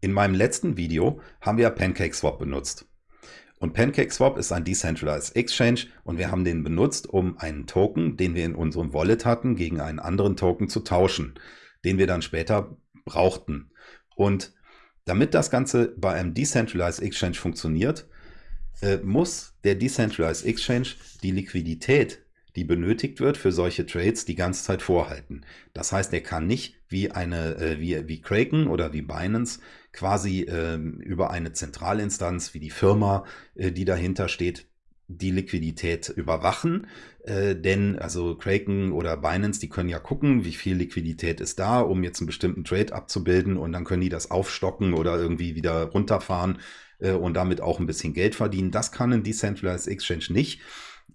In meinem letzten Video haben wir PancakeSwap benutzt. Und PancakeSwap ist ein Decentralized Exchange und wir haben den benutzt, um einen Token, den wir in unserem Wallet hatten, gegen einen anderen Token zu tauschen, den wir dann später brauchten. Und damit das Ganze bei einem Decentralized Exchange funktioniert, äh, muss der Decentralized Exchange die Liquidität, die benötigt wird für solche Trades, die ganze Zeit vorhalten. Das heißt, er kann nicht wie eine äh, wie, wie Kraken oder wie Binance quasi äh, über eine Zentralinstanz wie die Firma, äh, die dahinter steht, die Liquidität überwachen, äh, denn also Kraken oder Binance, die können ja gucken, wie viel Liquidität ist da, um jetzt einen bestimmten Trade abzubilden und dann können die das aufstocken oder irgendwie wieder runterfahren äh, und damit auch ein bisschen Geld verdienen. Das kann ein Decentralized Exchange nicht,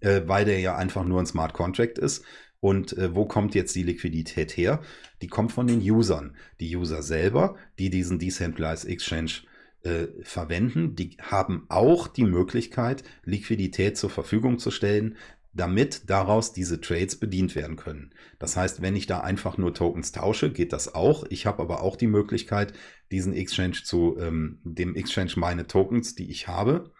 äh, weil der ja einfach nur ein Smart Contract ist. Und äh, wo kommt jetzt die Liquidität her? Die kommt von den Usern. Die User selber, die diesen Decentralized Exchange äh, verwenden, die haben auch die Möglichkeit, Liquidität zur Verfügung zu stellen, damit daraus diese Trades bedient werden können. Das heißt, wenn ich da einfach nur Tokens tausche, geht das auch. Ich habe aber auch die Möglichkeit, diesen Exchange zu, ähm, dem Exchange meine Tokens, die ich habe,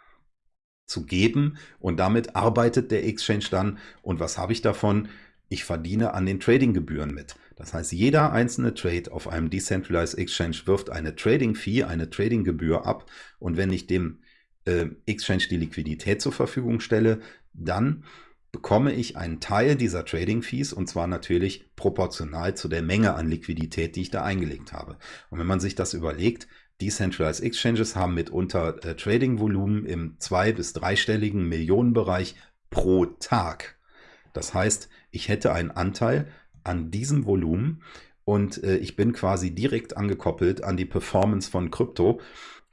zu geben und damit arbeitet der Exchange dann und was habe ich davon? Ich verdiene an den Tradinggebühren mit. Das heißt, jeder einzelne Trade auf einem Decentralized Exchange wirft eine Trading-Fee, eine Tradinggebühr ab. Und wenn ich dem äh, Exchange die Liquidität zur Verfügung stelle, dann bekomme ich einen Teil dieser Trading-Fees und zwar natürlich proportional zu der Menge an Liquidität, die ich da eingelegt habe. Und wenn man sich das überlegt, Decentralized Exchanges haben mitunter äh, Trading-Volumen im zwei- bis dreistelligen Millionenbereich pro Tag. Das heißt, ich hätte einen Anteil an diesem Volumen und äh, ich bin quasi direkt angekoppelt an die Performance von Krypto,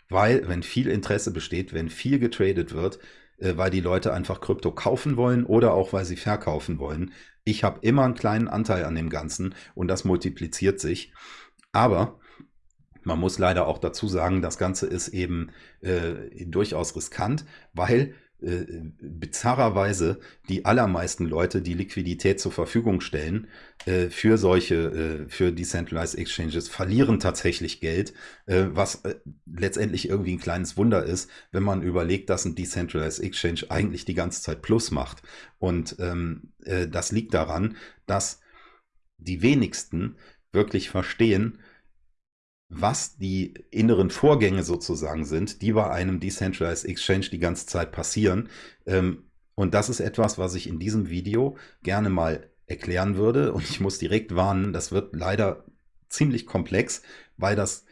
weil wenn viel Interesse besteht, wenn viel getradet wird, äh, weil die Leute einfach Krypto kaufen wollen oder auch weil sie verkaufen wollen, ich habe immer einen kleinen Anteil an dem Ganzen und das multipliziert sich. Aber man muss leider auch dazu sagen, das Ganze ist eben äh, durchaus riskant, weil äh, bizarrerweise die allermeisten Leute, die Liquidität zur Verfügung stellen äh, für solche, äh, für Decentralized Exchanges, verlieren tatsächlich Geld, äh, was äh, letztendlich irgendwie ein kleines Wunder ist, wenn man überlegt, dass ein Decentralized Exchange eigentlich die ganze Zeit Plus macht. Und ähm, äh, das liegt daran, dass die wenigsten wirklich verstehen, was die inneren Vorgänge sozusagen sind, die bei einem Decentralized Exchange die ganze Zeit passieren. Ähm, und das ist etwas, was ich in diesem Video gerne mal erklären würde. Und ich muss direkt warnen, das wird leider ziemlich komplex, weil das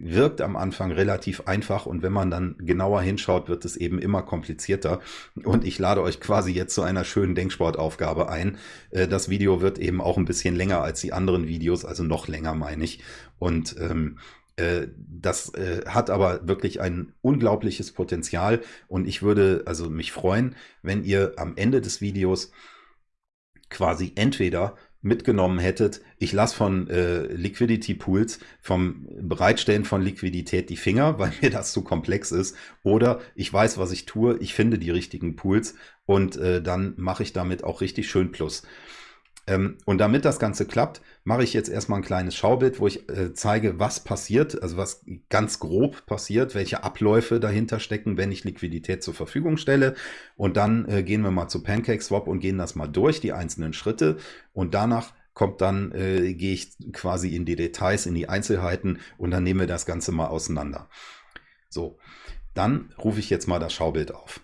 wirkt am Anfang relativ einfach und wenn man dann genauer hinschaut, wird es eben immer komplizierter. Und ich lade euch quasi jetzt zu einer schönen Denksportaufgabe ein. Äh, das Video wird eben auch ein bisschen länger als die anderen Videos, also noch länger meine ich. Und ähm, äh, das äh, hat aber wirklich ein unglaubliches Potenzial und ich würde also mich freuen, wenn ihr am Ende des Videos quasi entweder mitgenommen hättet, ich lasse von äh, Liquidity Pools, vom Bereitstellen von Liquidität die Finger, weil mir das zu komplex ist, oder ich weiß, was ich tue, ich finde die richtigen Pools und äh, dann mache ich damit auch richtig schön Plus. Ähm, und damit das Ganze klappt, mache ich jetzt erstmal ein kleines Schaubild, wo ich äh, zeige, was passiert, also was ganz grob passiert, welche Abläufe dahinter stecken, wenn ich Liquidität zur Verfügung stelle. Und dann äh, gehen wir mal zu PancakeSwap und gehen das mal durch, die einzelnen Schritte. Und danach kommt dann, äh, gehe ich quasi in die Details, in die Einzelheiten und dann nehmen wir das Ganze mal auseinander. So, dann rufe ich jetzt mal das Schaubild auf.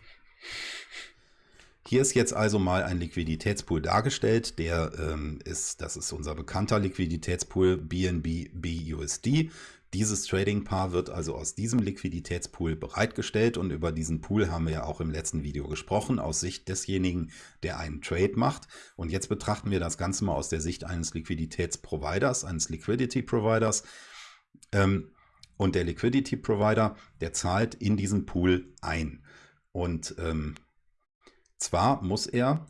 Hier ist jetzt also mal ein Liquiditätspool dargestellt. Der ähm, ist, das ist unser bekannter Liquiditätspool BNB BUSD. Dieses Trading-Paar wird also aus diesem Liquiditätspool bereitgestellt und über diesen Pool haben wir ja auch im letzten Video gesprochen, aus Sicht desjenigen, der einen Trade macht. Und jetzt betrachten wir das Ganze mal aus der Sicht eines Liquiditätsproviders, eines Liquidity Providers. Ähm, und der Liquidity Provider, der zahlt in diesen Pool ein. Und ähm, zwar muss er,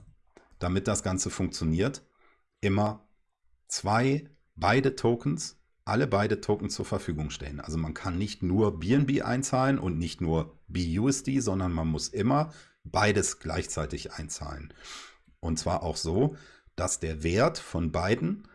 damit das Ganze funktioniert, immer zwei, beide Tokens, alle beide Tokens zur Verfügung stellen. Also man kann nicht nur BNB einzahlen und nicht nur BUSD, sondern man muss immer beides gleichzeitig einzahlen. Und zwar auch so, dass der Wert von beiden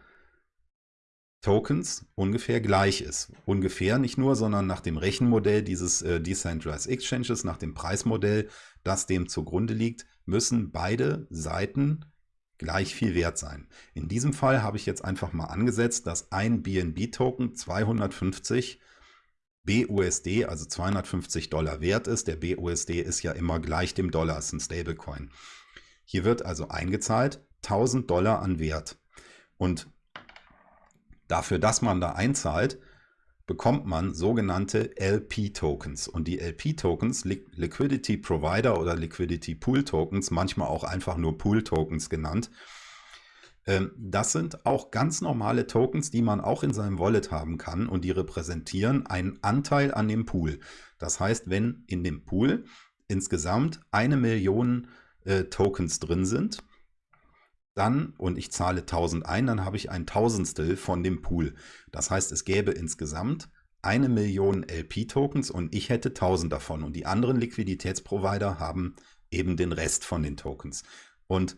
Tokens ungefähr gleich ist. Ungefähr nicht nur, sondern nach dem Rechenmodell dieses äh, Decentralized Exchanges, nach dem Preismodell, das dem zugrunde liegt, müssen beide Seiten gleich viel wert sein. In diesem Fall habe ich jetzt einfach mal angesetzt, dass ein BNB-Token 250 BUSD, also 250 Dollar wert ist. Der BUSD ist ja immer gleich dem Dollar, ist ein Stablecoin. Hier wird also eingezahlt 1000 Dollar an Wert. Und Dafür, dass man da einzahlt, bekommt man sogenannte LP-Tokens. Und die LP-Tokens, Liquidity Provider oder Liquidity Pool Tokens, manchmal auch einfach nur Pool Tokens genannt, ähm, das sind auch ganz normale Tokens, die man auch in seinem Wallet haben kann und die repräsentieren einen Anteil an dem Pool. Das heißt, wenn in dem Pool insgesamt eine Million äh, Tokens drin sind, dann und ich zahle 1000 ein, dann habe ich ein Tausendstel von dem Pool. Das heißt, es gäbe insgesamt eine Million LP-Tokens und ich hätte 1000 davon und die anderen Liquiditätsprovider haben eben den Rest von den Tokens. Und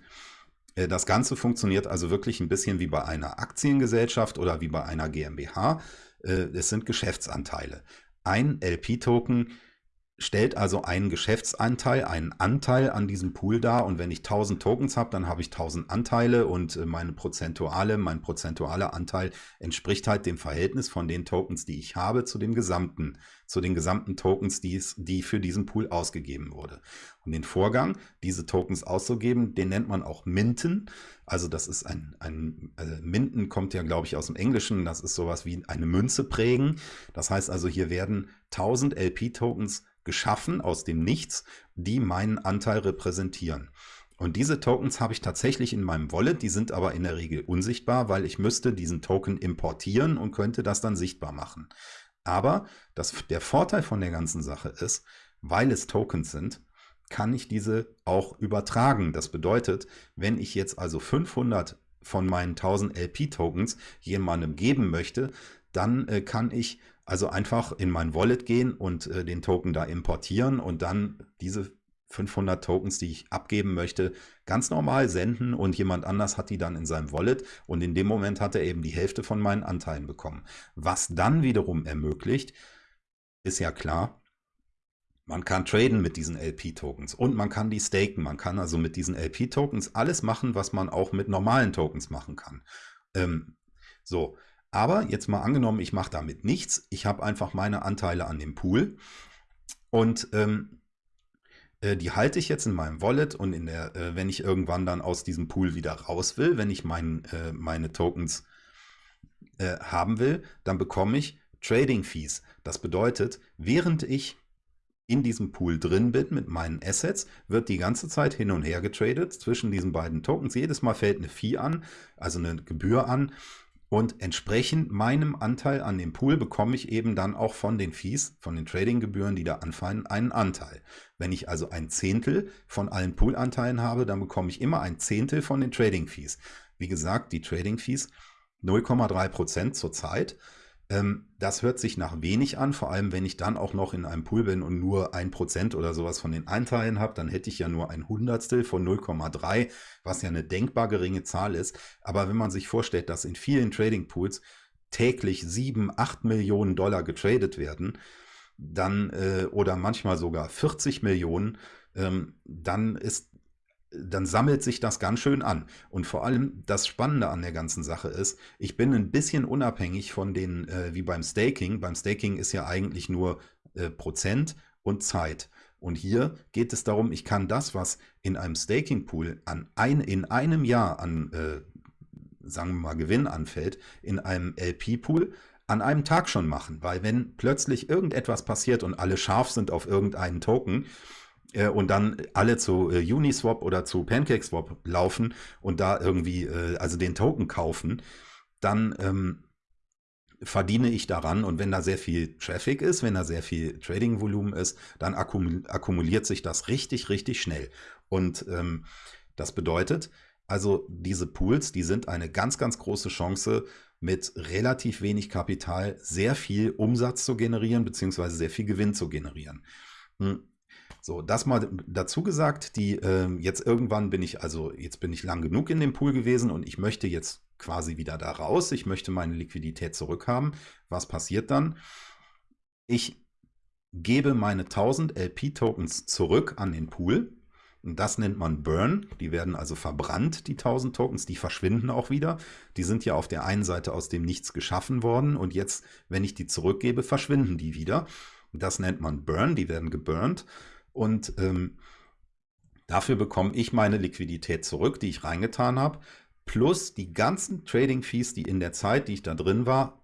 äh, das Ganze funktioniert also wirklich ein bisschen wie bei einer Aktiengesellschaft oder wie bei einer GmbH. Äh, es sind Geschäftsanteile. Ein LP-Token stellt also einen Geschäftsanteil, einen Anteil an diesem Pool dar und wenn ich 1000 Tokens habe, dann habe ich 1000 Anteile und äh, meine prozentuale, mein prozentualer Anteil entspricht halt dem Verhältnis von den Tokens, die ich habe, zu dem gesamten, zu den gesamten Tokens, die, es, die für diesen Pool ausgegeben wurde. Und den Vorgang, diese Tokens auszugeben, den nennt man auch Minten. Also das ist ein, ein also Minten kommt ja, glaube ich, aus dem Englischen. Das ist sowas wie eine Münze prägen. Das heißt also, hier werden 1000 LP-Tokens geschaffen aus dem Nichts, die meinen Anteil repräsentieren. Und diese Tokens habe ich tatsächlich in meinem Wallet, die sind aber in der Regel unsichtbar, weil ich müsste diesen Token importieren und könnte das dann sichtbar machen. Aber das, der Vorteil von der ganzen Sache ist, weil es Tokens sind, kann ich diese auch übertragen. Das bedeutet, wenn ich jetzt also 500 von meinen 1000 LP-Tokens jemandem geben möchte, dann äh, kann ich also einfach in mein Wallet gehen und äh, den Token da importieren und dann diese 500 Tokens, die ich abgeben möchte, ganz normal senden und jemand anders hat die dann in seinem Wallet und in dem Moment hat er eben die Hälfte von meinen Anteilen bekommen. Was dann wiederum ermöglicht, ist ja klar, man kann traden mit diesen LP-Tokens und man kann die staken. Man kann also mit diesen LP-Tokens alles machen, was man auch mit normalen Tokens machen kann. Ähm, so, aber jetzt mal angenommen, ich mache damit nichts. Ich habe einfach meine Anteile an dem Pool und ähm, äh, die halte ich jetzt in meinem Wallet und in der, äh, wenn ich irgendwann dann aus diesem Pool wieder raus will, wenn ich mein, äh, meine Tokens äh, haben will, dann bekomme ich Trading Fees. Das bedeutet, während ich in diesem Pool drin bin mit meinen Assets, wird die ganze Zeit hin und her getradet zwischen diesen beiden Tokens. Jedes Mal fällt eine Fee an, also eine Gebühr an und entsprechend meinem Anteil an dem Pool bekomme ich eben dann auch von den Fees, von den Tradinggebühren, die da anfallen, einen Anteil. Wenn ich also ein Zehntel von allen Poolanteilen habe, dann bekomme ich immer ein Zehntel von den Trading Fees. Wie gesagt, die Trading Fees 0,3 Prozent zurzeit. Ähm, das hört sich nach wenig an, vor allem wenn ich dann auch noch in einem Pool bin und nur ein Prozent oder sowas von den Einteilen habe, dann hätte ich ja nur ein Hundertstel von 0,3, was ja eine denkbar geringe Zahl ist. Aber wenn man sich vorstellt, dass in vielen Trading Pools täglich 7, 8 Millionen Dollar getradet werden, dann äh, oder manchmal sogar 40 Millionen, ähm, dann ist dann sammelt sich das ganz schön an. Und vor allem das Spannende an der ganzen Sache ist, ich bin ein bisschen unabhängig von den, äh, wie beim Staking. Beim Staking ist ja eigentlich nur äh, Prozent und Zeit. Und hier geht es darum, ich kann das, was in einem Staking-Pool an ein, in einem Jahr an, äh, sagen wir mal, Gewinn anfällt, in einem LP-Pool an einem Tag schon machen. Weil wenn plötzlich irgendetwas passiert und alle scharf sind auf irgendeinen Token, äh, und dann alle zu äh, Uniswap oder zu PancakeSwap laufen und da irgendwie, äh, also den Token kaufen, dann ähm, verdiene ich daran und wenn da sehr viel Traffic ist, wenn da sehr viel Trading-Volumen ist, dann akkumuliert sich das richtig, richtig schnell. Und ähm, das bedeutet, also diese Pools, die sind eine ganz, ganz große Chance, mit relativ wenig Kapital sehr viel Umsatz zu generieren, beziehungsweise sehr viel Gewinn zu generieren. Hm. So, das mal dazu gesagt, die äh, jetzt irgendwann bin ich, also jetzt bin ich lang genug in dem Pool gewesen und ich möchte jetzt quasi wieder da raus. Ich möchte meine Liquidität zurückhaben. Was passiert dann? Ich gebe meine 1000 LP-Tokens zurück an den Pool. Und das nennt man Burn. Die werden also verbrannt, die 1000 Tokens. Die verschwinden auch wieder. Die sind ja auf der einen Seite aus dem Nichts geschaffen worden. Und jetzt, wenn ich die zurückgebe, verschwinden die wieder. Das nennt man Burn. Die werden geburnt. Und ähm, dafür bekomme ich meine Liquidität zurück, die ich reingetan habe. Plus die ganzen Trading Fees, die in der Zeit, die ich da drin war,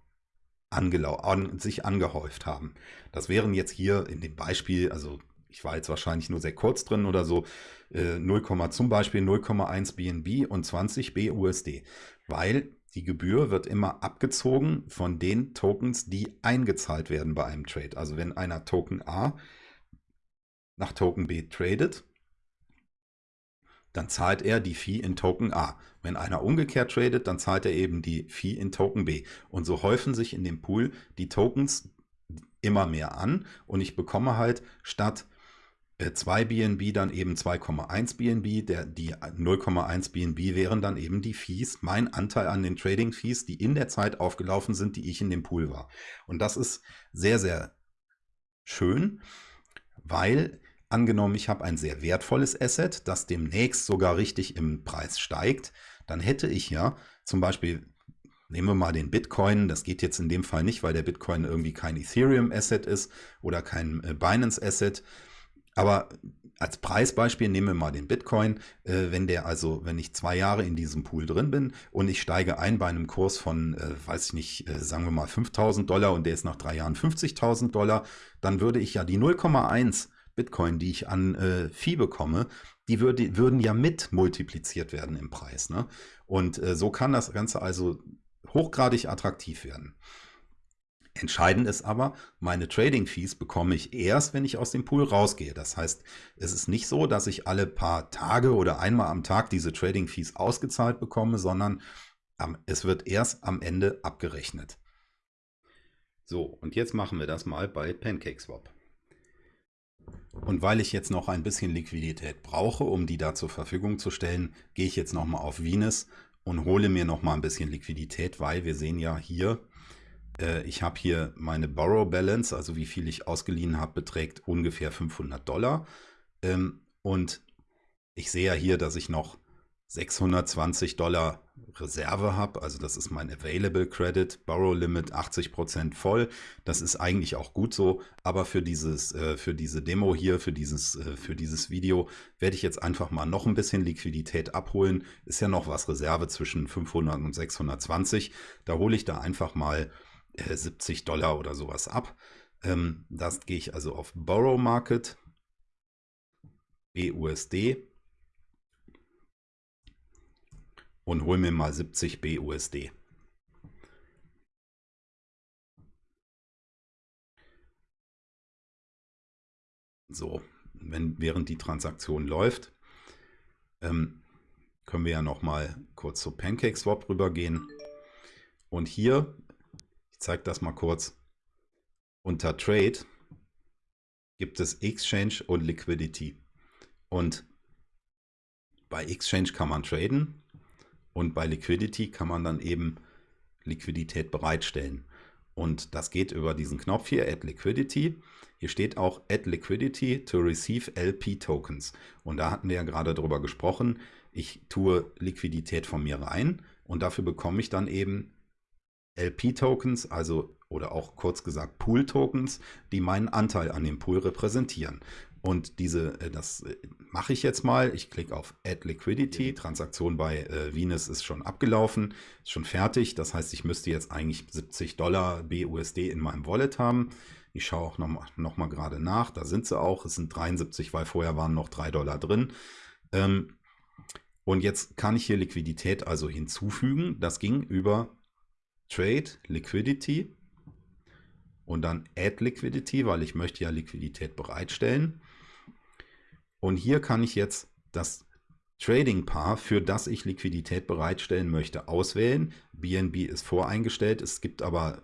an, sich angehäuft haben. Das wären jetzt hier in dem Beispiel, also ich war jetzt wahrscheinlich nur sehr kurz drin oder so, äh, 0, zum Beispiel 0,1 BNB und 20 BUSD, weil die Gebühr wird immer abgezogen von den Tokens, die eingezahlt werden bei einem Trade. Also wenn einer Token A nach Token B tradet, dann zahlt er die Fee in Token A. Wenn einer umgekehrt tradet, dann zahlt er eben die Fee in Token B. Und so häufen sich in dem Pool die Tokens immer mehr an und ich bekomme halt statt 2 äh, BNB dann eben 2,1 BNB. Der, die 0,1 BNB wären dann eben die Fees, mein Anteil an den Trading Fees, die in der Zeit aufgelaufen sind, die ich in dem Pool war. Und das ist sehr, sehr schön, weil angenommen, ich habe ein sehr wertvolles Asset, das demnächst sogar richtig im Preis steigt, dann hätte ich ja zum Beispiel, nehmen wir mal den Bitcoin, das geht jetzt in dem Fall nicht, weil der Bitcoin irgendwie kein Ethereum-Asset ist oder kein äh, Binance-Asset, aber als Preisbeispiel nehmen wir mal den Bitcoin. Äh, wenn der also, wenn ich zwei Jahre in diesem Pool drin bin und ich steige ein bei einem Kurs von, äh, weiß ich nicht, sagen wir mal 5000 Dollar und der ist nach drei Jahren 50.000 Dollar, dann würde ich ja die 0,1 Bitcoin, die ich an äh, Vieh bekomme, die würde, würden ja mit multipliziert werden im Preis. Ne? Und äh, so kann das Ganze also hochgradig attraktiv werden. Entscheidend ist aber, meine Trading Fees bekomme ich erst, wenn ich aus dem Pool rausgehe. Das heißt, es ist nicht so, dass ich alle paar Tage oder einmal am Tag diese Trading Fees ausgezahlt bekomme, sondern es wird erst am Ende abgerechnet. So, und jetzt machen wir das mal bei PancakeSwap. Und weil ich jetzt noch ein bisschen Liquidität brauche, um die da zur Verfügung zu stellen, gehe ich jetzt nochmal auf Venus und hole mir nochmal ein bisschen Liquidität, weil wir sehen ja hier, äh, ich habe hier meine Borrow Balance, also wie viel ich ausgeliehen habe, beträgt ungefähr 500 Dollar. Ähm, und ich sehe ja hier, dass ich noch 620 Dollar Reserve habe, also das ist mein Available Credit, Borrow Limit 80% voll. Das ist eigentlich auch gut so, aber für dieses, äh, für diese Demo hier, für dieses, äh, für dieses Video werde ich jetzt einfach mal noch ein bisschen Liquidität abholen. Ist ja noch was Reserve zwischen 500 und 620. Da hole ich da einfach mal äh, 70 Dollar oder sowas ab. Ähm, das gehe ich also auf Borrow Market, BUSD und hol mir mal 70 BUSD. So, wenn, während die Transaktion läuft, ähm, können wir ja noch mal kurz zu PancakeSwap rübergehen. Und hier, ich zeige das mal kurz, unter Trade gibt es Exchange und Liquidity. Und bei Exchange kann man traden und bei Liquidity kann man dann eben Liquidität bereitstellen. Und das geht über diesen Knopf hier, Add Liquidity. Hier steht auch Add Liquidity to receive LP Tokens. Und da hatten wir ja gerade drüber gesprochen. Ich tue Liquidität von mir rein und dafür bekomme ich dann eben LP Tokens, also oder auch kurz gesagt Pool Tokens, die meinen Anteil an dem Pool repräsentieren. Und diese, äh, das äh, mache ich jetzt mal. Ich klicke auf Add Liquidity. Transaktion bei äh, Venus ist schon abgelaufen, ist schon fertig. Das heißt, ich müsste jetzt eigentlich 70 Dollar BUSD in meinem Wallet haben. Ich schaue auch noch mal, noch mal gerade nach. Da sind sie auch. Es sind 73, weil vorher waren noch 3 Dollar drin. Ähm, und jetzt kann ich hier Liquidität also hinzufügen. Das ging über Trade Liquidity und dann Add Liquidity, weil ich möchte ja Liquidität bereitstellen. Und hier kann ich jetzt das Trading Paar, für das ich Liquidität bereitstellen möchte, auswählen. BNB ist voreingestellt. Es gibt aber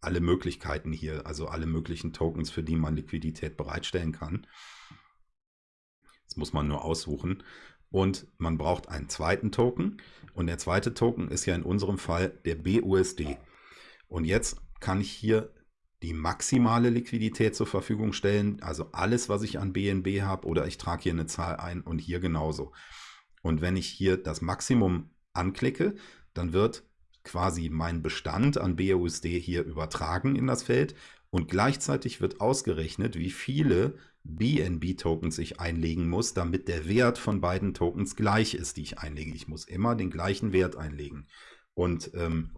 alle Möglichkeiten hier, also alle möglichen Tokens, für die man Liquidität bereitstellen kann. Das muss man nur aussuchen. Und man braucht einen zweiten Token. Und der zweite Token ist ja in unserem Fall der BUSD. Und jetzt kann ich hier die maximale Liquidität zur Verfügung stellen, also alles, was ich an BNB habe, oder ich trage hier eine Zahl ein und hier genauso. Und wenn ich hier das Maximum anklicke, dann wird quasi mein Bestand an BUSD hier übertragen in das Feld und gleichzeitig wird ausgerechnet, wie viele BNB-Tokens ich einlegen muss, damit der Wert von beiden Tokens gleich ist, die ich einlege. Ich muss immer den gleichen Wert einlegen. Und ähm,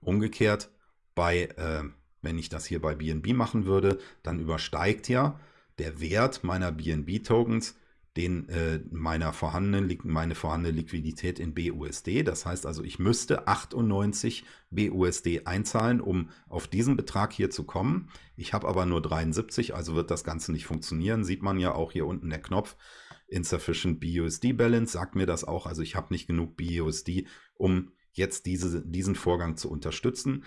umgekehrt, bei, äh, wenn ich das hier bei BNB machen würde, dann übersteigt ja der Wert meiner BNB-Tokens den äh, meiner vorhandenen, meine vorhandene Liquidität in BUSD. Das heißt also, ich müsste 98 BUSD einzahlen, um auf diesen Betrag hier zu kommen. Ich habe aber nur 73, also wird das Ganze nicht funktionieren. Sieht man ja auch hier unten der Knopf Insufficient BUSD Balance, sagt mir das auch. Also ich habe nicht genug BUSD, um jetzt diese, diesen Vorgang zu unterstützen.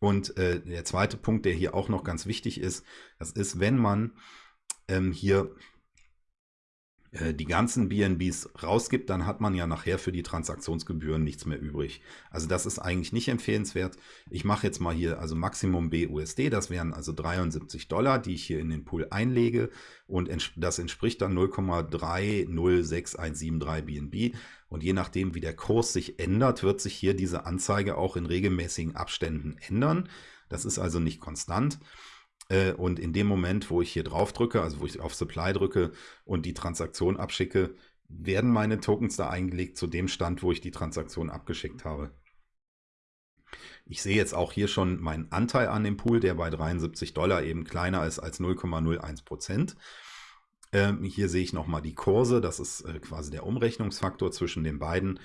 Und äh, der zweite Punkt, der hier auch noch ganz wichtig ist, das ist, wenn man ähm, hier die ganzen BNBs rausgibt, dann hat man ja nachher für die Transaktionsgebühren nichts mehr übrig. Also das ist eigentlich nicht empfehlenswert. Ich mache jetzt mal hier also Maximum BUSD, das wären also 73 Dollar, die ich hier in den Pool einlege und das entspricht dann 0,306173 BNB und je nachdem wie der Kurs sich ändert, wird sich hier diese Anzeige auch in regelmäßigen Abständen ändern. Das ist also nicht konstant. Äh, und in dem Moment, wo ich hier drauf drücke, also wo ich auf Supply drücke und die Transaktion abschicke, werden meine Tokens da eingelegt zu dem Stand, wo ich die Transaktion abgeschickt habe. Ich sehe jetzt auch hier schon meinen Anteil an dem Pool, der bei 73 Dollar eben kleiner ist als 0,01 Prozent. Ähm, hier sehe ich nochmal die Kurse, das ist äh, quasi der Umrechnungsfaktor zwischen den beiden.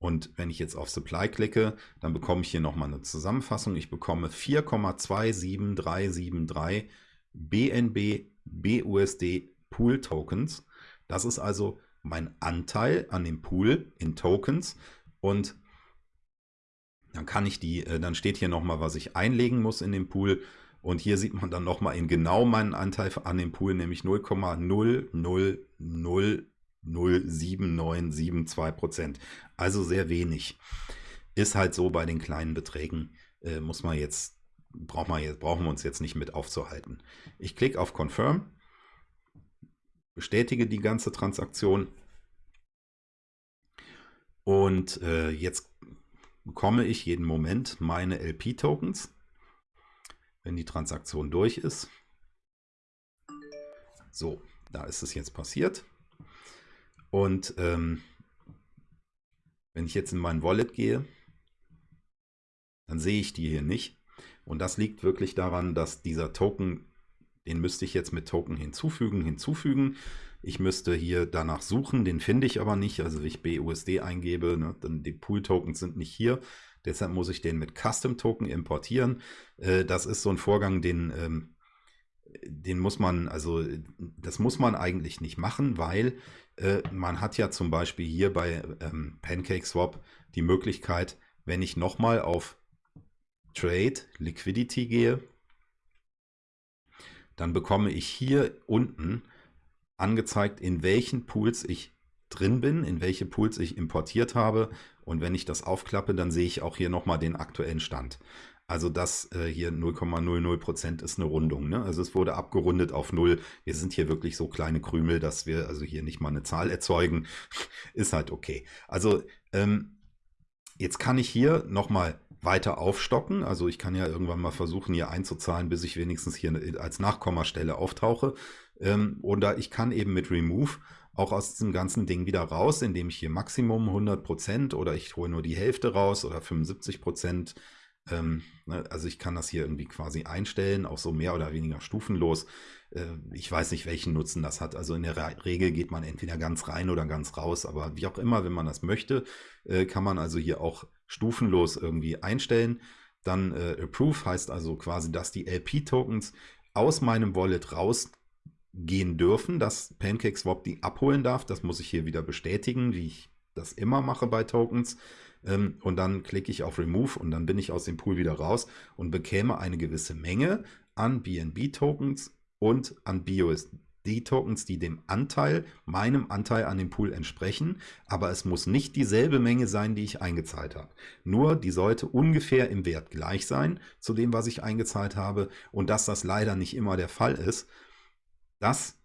Und wenn ich jetzt auf Supply klicke, dann bekomme ich hier nochmal eine Zusammenfassung. Ich bekomme 4,27373 BNB BUSD Pool Tokens. Das ist also mein Anteil an dem Pool in Tokens. Und dann kann ich die, äh, dann steht hier nochmal, was ich einlegen muss in den Pool. Und hier sieht man dann nochmal in genau meinen Anteil an dem Pool, nämlich 0,000 0,7972 Prozent. Also sehr wenig. Ist halt so bei den kleinen Beträgen, äh, muss man jetzt, braucht man jetzt, brauchen wir uns jetzt nicht mit aufzuhalten. Ich klicke auf Confirm, bestätige die ganze Transaktion und äh, jetzt bekomme ich jeden Moment meine LP-Tokens, wenn die Transaktion durch ist. So, da ist es jetzt passiert. Und ähm, wenn ich jetzt in mein Wallet gehe, dann sehe ich die hier nicht. Und das liegt wirklich daran, dass dieser Token, den müsste ich jetzt mit Token hinzufügen, hinzufügen. Ich müsste hier danach suchen, den finde ich aber nicht. Also wenn ich BUSD eingebe, ne, dann die Pool-Tokens sind nicht hier. Deshalb muss ich den mit Custom-Token importieren. Äh, das ist so ein Vorgang, den ähm, den muss man, also das muss man eigentlich nicht machen, weil äh, man hat ja zum Beispiel hier bei ähm, PancakeSwap die Möglichkeit, wenn ich nochmal auf Trade Liquidity gehe, dann bekomme ich hier unten angezeigt, in welchen Pools ich drin bin, in welche Pools ich importiert habe. Und wenn ich das aufklappe, dann sehe ich auch hier nochmal den aktuellen Stand. Also das äh, hier 0,00% ist eine Rundung. Ne? Also es wurde abgerundet auf 0. Wir sind hier wirklich so kleine Krümel, dass wir also hier nicht mal eine Zahl erzeugen. ist halt okay. Also ähm, jetzt kann ich hier nochmal weiter aufstocken. Also ich kann ja irgendwann mal versuchen, hier einzuzahlen, bis ich wenigstens hier als Nachkommastelle auftauche. Ähm, oder ich kann eben mit Remove auch aus diesem ganzen Ding wieder raus, indem ich hier Maximum 100% oder ich hole nur die Hälfte raus oder 75%. Ähm, ne, also ich kann das hier irgendwie quasi einstellen, auch so mehr oder weniger stufenlos. Äh, ich weiß nicht, welchen Nutzen das hat. Also in der Regel geht man entweder ganz rein oder ganz raus, aber wie auch immer, wenn man das möchte, äh, kann man also hier auch stufenlos irgendwie einstellen. Dann äh, Approve heißt also quasi, dass die LP-Tokens aus meinem Wallet rausgehen dürfen, dass PancakeSwap die abholen darf. Das muss ich hier wieder bestätigen, wie ich das immer mache bei Tokens. Ähm, und dann klicke ich auf Remove und dann bin ich aus dem Pool wieder raus und bekäme eine gewisse Menge an BNB-Tokens und an BUSD-Tokens, die dem Anteil, meinem Anteil an dem Pool entsprechen, aber es muss nicht dieselbe Menge sein, die ich eingezahlt habe. Nur die sollte ungefähr im Wert gleich sein zu dem, was ich eingezahlt habe und dass das leider nicht immer der Fall ist, das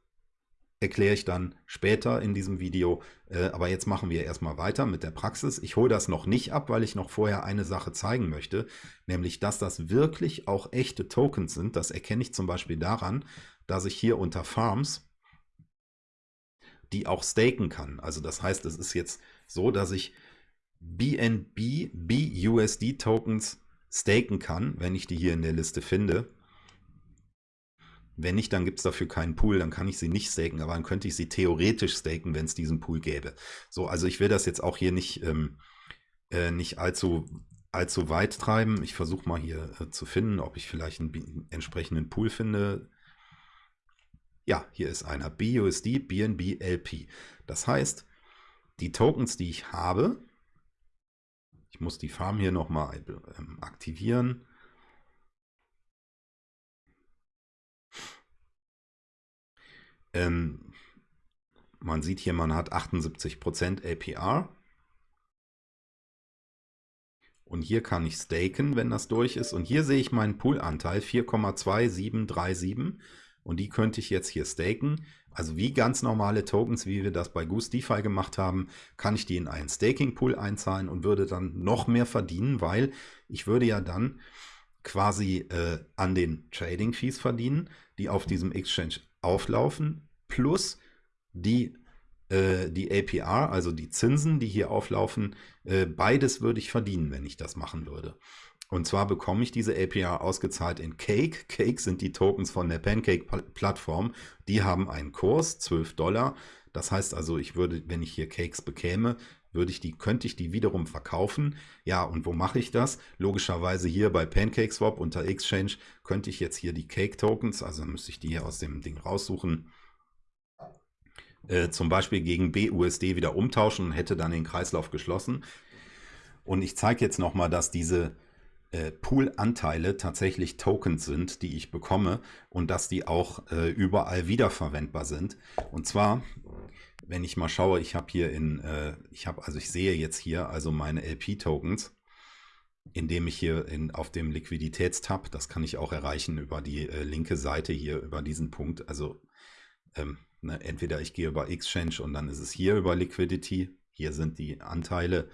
erkläre ich dann später in diesem Video. Äh, aber jetzt machen wir erstmal weiter mit der Praxis. Ich hole das noch nicht ab, weil ich noch vorher eine Sache zeigen möchte, nämlich dass das wirklich auch echte Tokens sind. Das erkenne ich zum Beispiel daran, dass ich hier unter Farms die auch staken kann. Also das heißt, es ist jetzt so, dass ich BNB, BUSD Tokens staken kann, wenn ich die hier in der Liste finde. Wenn nicht, dann gibt es dafür keinen Pool, dann kann ich sie nicht staken, aber dann könnte ich sie theoretisch staken, wenn es diesen Pool gäbe. So, also ich will das jetzt auch hier nicht, ähm, äh, nicht allzu, allzu weit treiben. Ich versuche mal hier äh, zu finden, ob ich vielleicht einen entsprechenden Pool finde. Ja, hier ist einer, BUSD BNB LP. Das heißt, die Tokens, die ich habe, ich muss die Farm hier nochmal ähm, aktivieren. Ähm, man sieht hier, man hat 78% APR. Und hier kann ich staken, wenn das durch ist. Und hier sehe ich meinen Poolanteil 4,2737. Und die könnte ich jetzt hier staken. Also wie ganz normale Tokens, wie wir das bei Goose DeFi gemacht haben, kann ich die in einen Staking Pool einzahlen und würde dann noch mehr verdienen, weil ich würde ja dann quasi äh, an den Trading Fees verdienen, die auf diesem Exchange auflaufen, plus die, äh, die APR, also die Zinsen, die hier auflaufen, äh, beides würde ich verdienen, wenn ich das machen würde. Und zwar bekomme ich diese APR ausgezahlt in Cake. Cake sind die Tokens von der Pancake-Plattform. Die haben einen Kurs, 12 Dollar. Das heißt also, ich würde, wenn ich hier Cakes bekäme, würde ich die, könnte ich die wiederum verkaufen. Ja, und wo mache ich das? Logischerweise hier bei PancakeSwap unter Exchange könnte ich jetzt hier die Cake Tokens, also müsste ich die hier aus dem Ding raussuchen, äh, zum Beispiel gegen BUSD wieder umtauschen und hätte dann den Kreislauf geschlossen. Und ich zeige jetzt nochmal, dass diese äh, Pool-Anteile tatsächlich Tokens sind, die ich bekomme und dass die auch äh, überall wiederverwendbar sind. Und zwar, wenn ich mal schaue, ich habe hier in, äh, ich habe, also ich sehe jetzt hier also meine LP-Tokens, indem ich hier in, auf dem Liquiditätstab, das kann ich auch erreichen über die äh, linke Seite hier, über diesen Punkt, also ähm, Ne, entweder ich gehe über Exchange und dann ist es hier über Liquidity. Hier sind die Anteile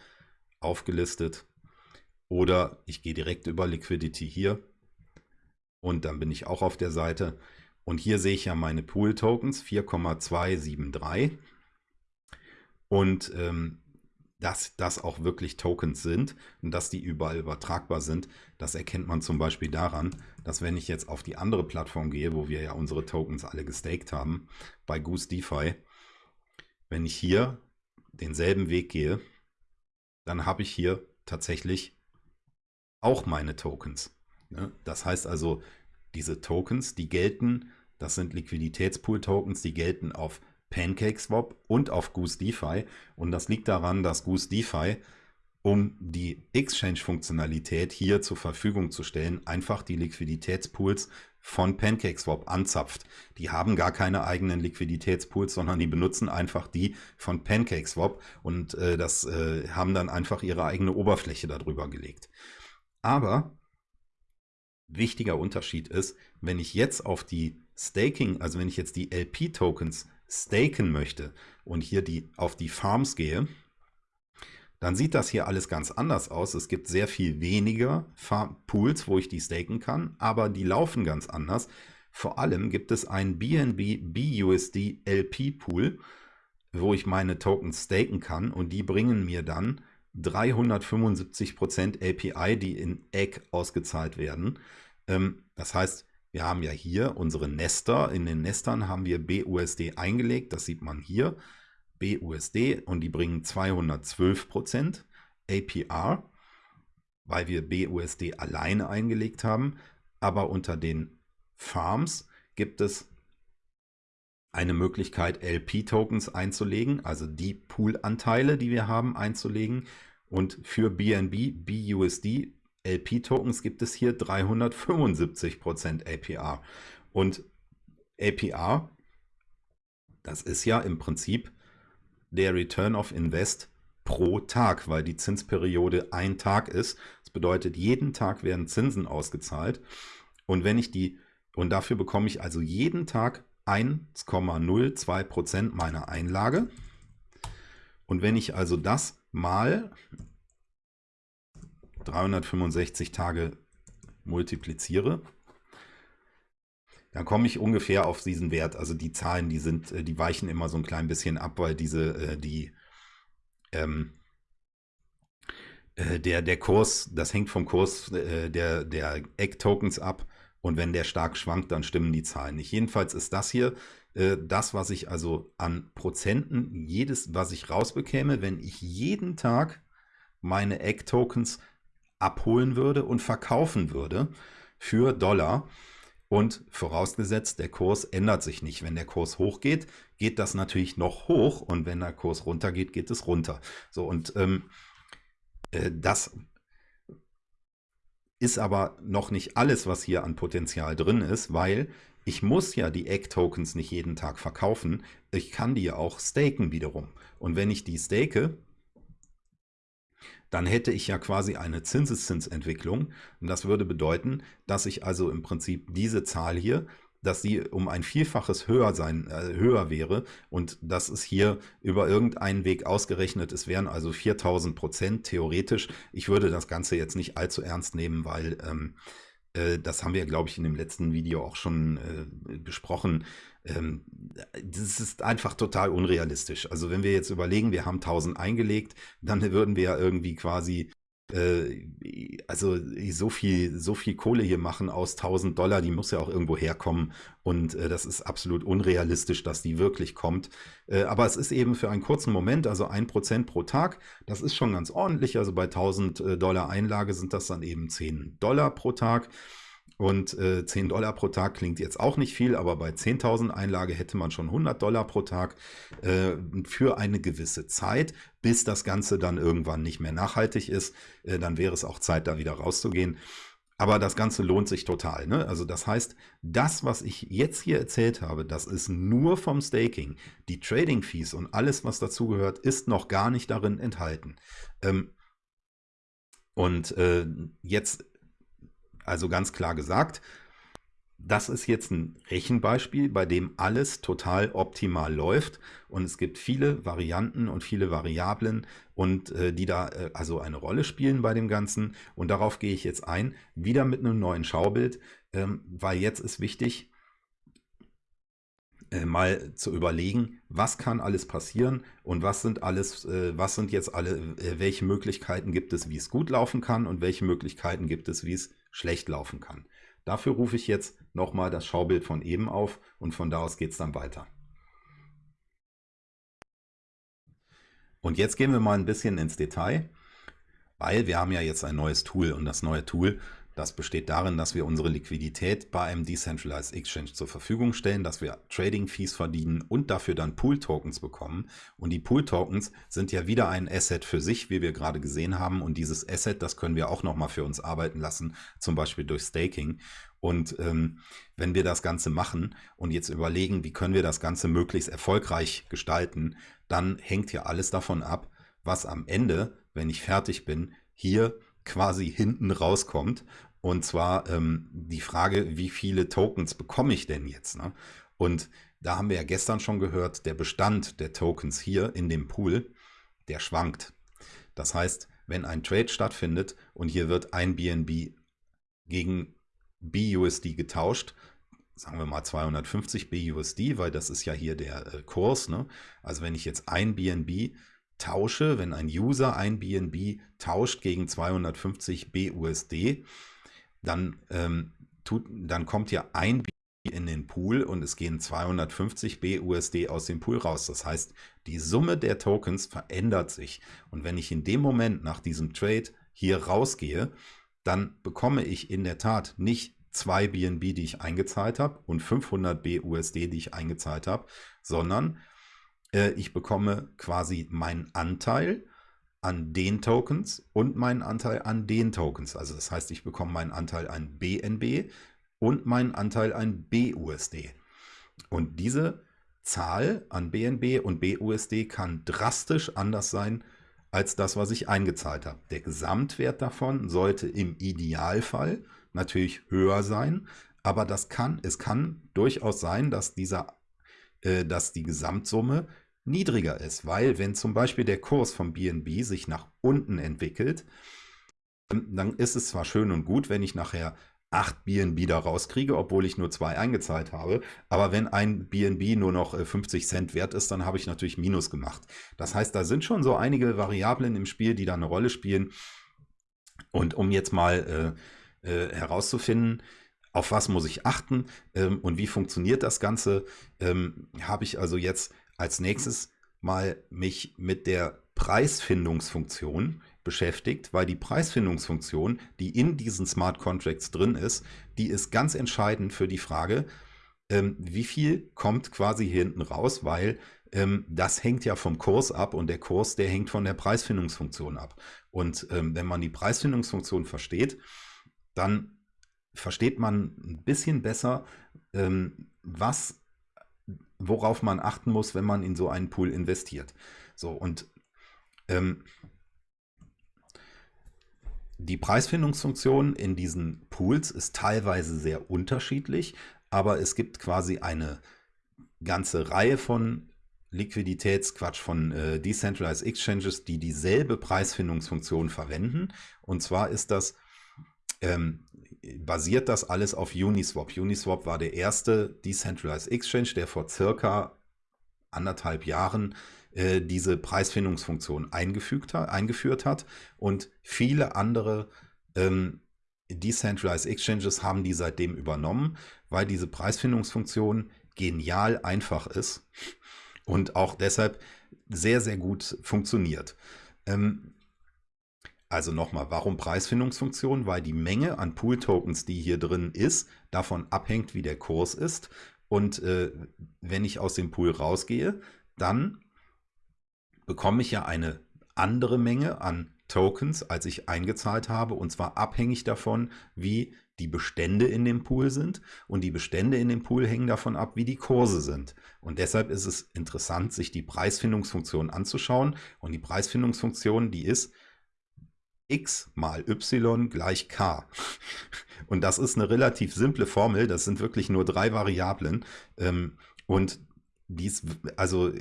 aufgelistet. Oder ich gehe direkt über Liquidity hier. Und dann bin ich auch auf der Seite. Und hier sehe ich ja meine Pool-Tokens 4,273. Und ähm, dass das auch wirklich Tokens sind und dass die überall übertragbar sind. Das erkennt man zum Beispiel daran, dass wenn ich jetzt auf die andere Plattform gehe, wo wir ja unsere Tokens alle gestaked haben, bei Goose DeFi, wenn ich hier denselben Weg gehe, dann habe ich hier tatsächlich auch meine Tokens. Ne? Das heißt also, diese Tokens, die gelten, das sind Liquiditätspool-Tokens, die gelten auf PancakeSwap und auf Goose DeFi. Und das liegt daran, dass Goose DeFi, um die Exchange-Funktionalität hier zur Verfügung zu stellen, einfach die Liquiditätspools von PancakeSwap anzapft. Die haben gar keine eigenen Liquiditätspools, sondern die benutzen einfach die von PancakeSwap und äh, das äh, haben dann einfach ihre eigene Oberfläche darüber gelegt. Aber wichtiger Unterschied ist, wenn ich jetzt auf die Staking, also wenn ich jetzt die LP-Tokens staken möchte und hier die, auf die Farms gehe, dann sieht das hier alles ganz anders aus. Es gibt sehr viel weniger Farm Pools, wo ich die staken kann, aber die laufen ganz anders. Vor allem gibt es einen BNB BUSD LP Pool, wo ich meine Tokens staken kann und die bringen mir dann 375% API, die in Egg ausgezahlt werden. Ähm, das heißt, wir haben ja hier unsere Nester. In den Nestern haben wir BUSD eingelegt. Das sieht man hier. BUSD und die bringen 212% APR, weil wir BUSD alleine eingelegt haben. Aber unter den Farms gibt es eine Möglichkeit, LP-Tokens einzulegen, also die Pool-Anteile, die wir haben, einzulegen. Und für BNB, BUSD, LP-Tokens gibt es hier 375% APR. Und APR, das ist ja im Prinzip der Return of Invest pro Tag, weil die Zinsperiode ein Tag ist. Das bedeutet, jeden Tag werden Zinsen ausgezahlt. Und wenn ich die, und dafür bekomme ich also jeden Tag 1,02% meiner Einlage. Und wenn ich also das mal 365 Tage multipliziere, dann komme ich ungefähr auf diesen Wert. Also die Zahlen, die sind, äh, die weichen immer so ein klein bisschen ab, weil diese, äh, die, ähm, äh, der, der Kurs, das hängt vom Kurs der, der Egg-Tokens ab. Und wenn der stark schwankt, dann stimmen die Zahlen nicht. Jedenfalls ist das hier das, was ich also an Prozenten, jedes, was ich rausbekäme, wenn ich jeden Tag meine Egg-Tokens abholen würde und verkaufen würde für Dollar. Und vorausgesetzt, der Kurs ändert sich nicht. Wenn der Kurs hochgeht, geht das natürlich noch hoch und wenn der Kurs runtergeht, geht es runter. So und ähm, äh, das ist aber noch nicht alles, was hier an Potenzial drin ist, weil ich muss ja die Egg-Tokens nicht jeden Tag verkaufen. Ich kann die ja auch staken wiederum. Und wenn ich die stake, dann hätte ich ja quasi eine Zinseszinsentwicklung. Und das würde bedeuten, dass ich also im Prinzip diese Zahl hier, dass sie um ein Vielfaches höher sein, äh, höher wäre und das ist hier über irgendeinen Weg ausgerechnet. Es wären also 4000 Prozent theoretisch. Ich würde das Ganze jetzt nicht allzu ernst nehmen, weil ähm, äh, das haben wir, glaube ich, in dem letzten Video auch schon äh, besprochen. Ähm, das ist einfach total unrealistisch. Also wenn wir jetzt überlegen, wir haben 1000 eingelegt, dann würden wir ja irgendwie quasi äh, also so viel, so viel Kohle hier machen aus 1000 Dollar, die muss ja auch irgendwo herkommen und äh, das ist absolut unrealistisch, dass die wirklich kommt. Äh, aber es ist eben für einen kurzen Moment, also ein Prozent pro Tag, das ist schon ganz ordentlich. Also bei 1000 äh, Dollar Einlage sind das dann eben 10 Dollar pro Tag. Und äh, 10 Dollar pro Tag klingt jetzt auch nicht viel, aber bei 10.000 Einlage hätte man schon 100 Dollar pro Tag äh, für eine gewisse Zeit, bis das Ganze dann irgendwann nicht mehr nachhaltig ist. Äh, dann wäre es auch Zeit, da wieder rauszugehen. Aber das Ganze lohnt sich total. Ne? Also das heißt, das, was ich jetzt hier erzählt habe, das ist nur vom Staking. Die Trading Fees und alles, was dazugehört, ist noch gar nicht darin enthalten. Ähm, und äh, jetzt also ganz klar gesagt, das ist jetzt ein Rechenbeispiel, bei dem alles total optimal läuft. Und es gibt viele Varianten und viele Variablen und äh, die da äh, also eine Rolle spielen bei dem Ganzen. Und darauf gehe ich jetzt ein, wieder mit einem neuen Schaubild, ähm, weil jetzt ist wichtig, äh, mal zu überlegen, was kann alles passieren und was sind alles, äh, was sind jetzt alle, äh, welche Möglichkeiten gibt es, wie es gut laufen kann und welche Möglichkeiten gibt es, wie es schlecht laufen kann. Dafür rufe ich jetzt nochmal das Schaubild von eben auf und von da aus geht es dann weiter. Und jetzt gehen wir mal ein bisschen ins Detail, weil wir haben ja jetzt ein neues Tool und das neue Tool das besteht darin, dass wir unsere Liquidität bei einem Decentralized Exchange zur Verfügung stellen, dass wir Trading Fees verdienen und dafür dann Pool Tokens bekommen. Und die Pool Tokens sind ja wieder ein Asset für sich, wie wir gerade gesehen haben. Und dieses Asset, das können wir auch nochmal für uns arbeiten lassen, zum Beispiel durch Staking. Und ähm, wenn wir das Ganze machen und jetzt überlegen, wie können wir das Ganze möglichst erfolgreich gestalten, dann hängt ja alles davon ab, was am Ende, wenn ich fertig bin, hier quasi hinten rauskommt. Und zwar ähm, die Frage, wie viele Tokens bekomme ich denn jetzt? Ne? Und da haben wir ja gestern schon gehört, der Bestand der Tokens hier in dem Pool, der schwankt. Das heißt, wenn ein Trade stattfindet und hier wird ein BNB gegen BUSD getauscht, sagen wir mal 250 BUSD, weil das ist ja hier der äh, Kurs. Ne? Also wenn ich jetzt ein BNB tausche, wenn ein User ein BNB tauscht gegen 250 BUSD, dann, ähm, tut, dann kommt ja ein BNB in den Pool und es gehen 250 BUSD aus dem Pool raus. Das heißt, die Summe der Tokens verändert sich. Und wenn ich in dem Moment nach diesem Trade hier rausgehe, dann bekomme ich in der Tat nicht zwei BNB, die ich eingezahlt habe und 500 BUSD, die ich eingezahlt habe, sondern äh, ich bekomme quasi meinen Anteil an den Tokens und meinen Anteil an den Tokens. Also das heißt, ich bekomme meinen Anteil an BNB und meinen Anteil an BUSD. Und diese Zahl an BNB und BUSD kann drastisch anders sein als das, was ich eingezahlt habe. Der Gesamtwert davon sollte im Idealfall natürlich höher sein, aber das kann, es kann durchaus sein, dass dieser, äh, dass die Gesamtsumme niedriger ist, weil wenn zum Beispiel der Kurs vom BNB sich nach unten entwickelt, dann ist es zwar schön und gut, wenn ich nachher 8 BNB da rauskriege, obwohl ich nur zwei eingezahlt habe. Aber wenn ein BNB nur noch 50 äh, Cent wert ist, dann habe ich natürlich Minus gemacht. Das heißt, da sind schon so einige Variablen im Spiel, die da eine Rolle spielen. Und um jetzt mal äh, äh, herauszufinden, auf was muss ich achten ähm, und wie funktioniert das Ganze, ähm, habe ich also jetzt als nächstes mal mich mit der Preisfindungsfunktion beschäftigt, weil die Preisfindungsfunktion, die in diesen Smart Contracts drin ist, die ist ganz entscheidend für die Frage, ähm, wie viel kommt quasi hier hinten raus, weil ähm, das hängt ja vom Kurs ab und der Kurs, der hängt von der Preisfindungsfunktion ab. Und ähm, wenn man die Preisfindungsfunktion versteht, dann versteht man ein bisschen besser, ähm, was worauf man achten muss, wenn man in so einen Pool investiert. So, und ähm, die Preisfindungsfunktion in diesen Pools ist teilweise sehr unterschiedlich, aber es gibt quasi eine ganze Reihe von Liquiditätsquatsch von äh, Decentralized Exchanges, die dieselbe Preisfindungsfunktion verwenden. Und zwar ist das, ähm, basiert das alles auf Uniswap. Uniswap war der erste Decentralized Exchange, der vor circa anderthalb Jahren äh, diese Preisfindungsfunktion eingefügt hat, eingeführt hat und viele andere ähm, Decentralized Exchanges haben die seitdem übernommen, weil diese Preisfindungsfunktion genial einfach ist und auch deshalb sehr, sehr gut funktioniert. Ähm, also nochmal, warum Preisfindungsfunktion? Weil die Menge an Pool-Tokens, die hier drin ist, davon abhängt, wie der Kurs ist. Und äh, wenn ich aus dem Pool rausgehe, dann bekomme ich ja eine andere Menge an Tokens, als ich eingezahlt habe, und zwar abhängig davon, wie die Bestände in dem Pool sind. Und die Bestände in dem Pool hängen davon ab, wie die Kurse sind. Und deshalb ist es interessant, sich die Preisfindungsfunktion anzuschauen. Und die Preisfindungsfunktion, die ist x mal y gleich k. Und das ist eine relativ simple Formel. Das sind wirklich nur drei Variablen. Ähm, und dies, also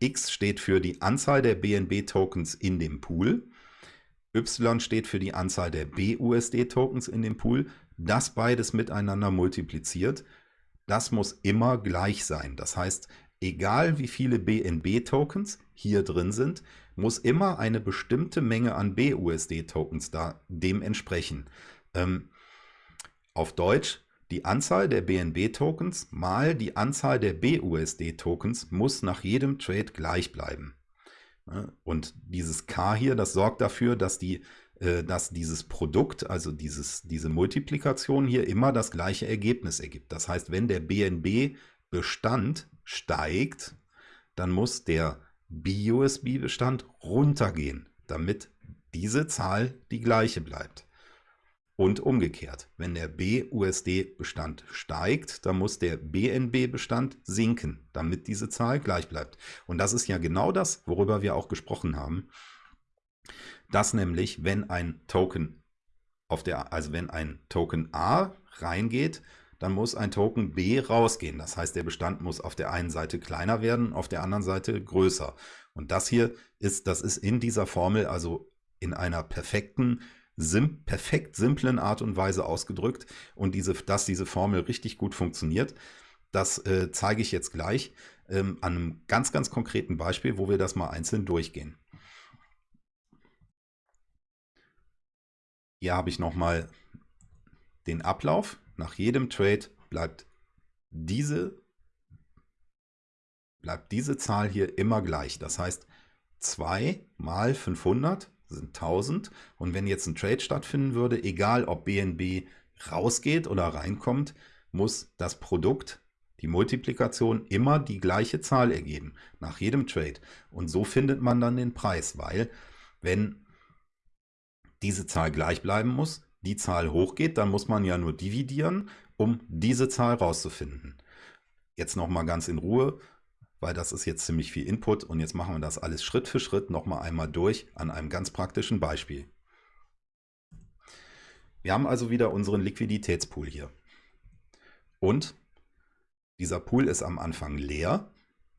X steht für die Anzahl der BNB-Tokens in dem Pool. Y steht für die Anzahl der BUSD-Tokens in dem Pool. Das beides miteinander multipliziert. Das muss immer gleich sein. Das heißt, egal wie viele BNB-Tokens hier drin sind, muss immer eine bestimmte Menge an BUSD-Tokens da dem entsprechen. Ähm, auf Deutsch, die Anzahl der BNB-Tokens mal die Anzahl der BUSD-Tokens muss nach jedem Trade gleich bleiben. Und dieses K hier, das sorgt dafür, dass, die, äh, dass dieses Produkt, also dieses, diese Multiplikation hier immer das gleiche Ergebnis ergibt. Das heißt, wenn der BNB-Bestand steigt, dann muss der BUSB-Bestand runtergehen, damit diese Zahl die gleiche bleibt. Und umgekehrt, wenn der BUSD-Bestand steigt, dann muss der BNB-Bestand sinken, damit diese Zahl gleich bleibt. Und das ist ja genau das, worüber wir auch gesprochen haben. Dass nämlich, wenn ein Token auf der, also wenn ein Token A reingeht, dann muss ein Token B rausgehen. Das heißt, der Bestand muss auf der einen Seite kleiner werden, auf der anderen Seite größer. Und das hier ist, das ist in dieser Formel, also in einer perfekten sim perfekt simplen Art und Weise ausgedrückt und diese, dass diese Formel richtig gut funktioniert. Das äh, zeige ich jetzt gleich ähm, an einem ganz, ganz konkreten Beispiel, wo wir das mal einzeln durchgehen. Hier habe ich nochmal den Ablauf. Nach jedem Trade bleibt diese, bleibt diese Zahl hier immer gleich. Das heißt, 2 mal 500 sind 1000. Und wenn jetzt ein Trade stattfinden würde, egal ob BNB rausgeht oder reinkommt, muss das Produkt die Multiplikation immer die gleiche Zahl ergeben, nach jedem Trade. Und so findet man dann den Preis, weil wenn diese Zahl gleich bleiben muss, die Zahl hochgeht, dann muss man ja nur dividieren, um diese Zahl rauszufinden. Jetzt nochmal ganz in Ruhe, weil das ist jetzt ziemlich viel Input und jetzt machen wir das alles Schritt für Schritt nochmal einmal durch an einem ganz praktischen Beispiel. Wir haben also wieder unseren Liquiditätspool hier. Und dieser Pool ist am Anfang leer,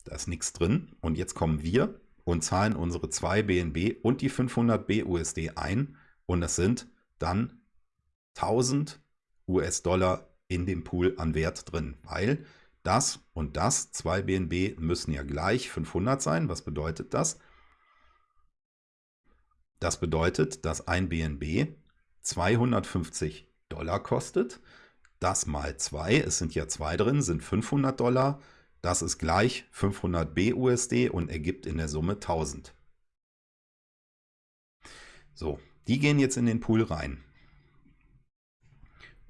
da ist nichts drin. Und jetzt kommen wir und zahlen unsere 2 BNB und die 500 BUSD ein. Und das sind dann 1000 US-Dollar in dem Pool an Wert drin, weil das und das, 2 BNB, müssen ja gleich 500 sein. Was bedeutet das? Das bedeutet, dass ein BNB 250 Dollar kostet. Das mal 2, es sind ja 2 drin, sind 500 Dollar. Das ist gleich 500 BUSD und ergibt in der Summe 1000. So, die gehen jetzt in den Pool rein.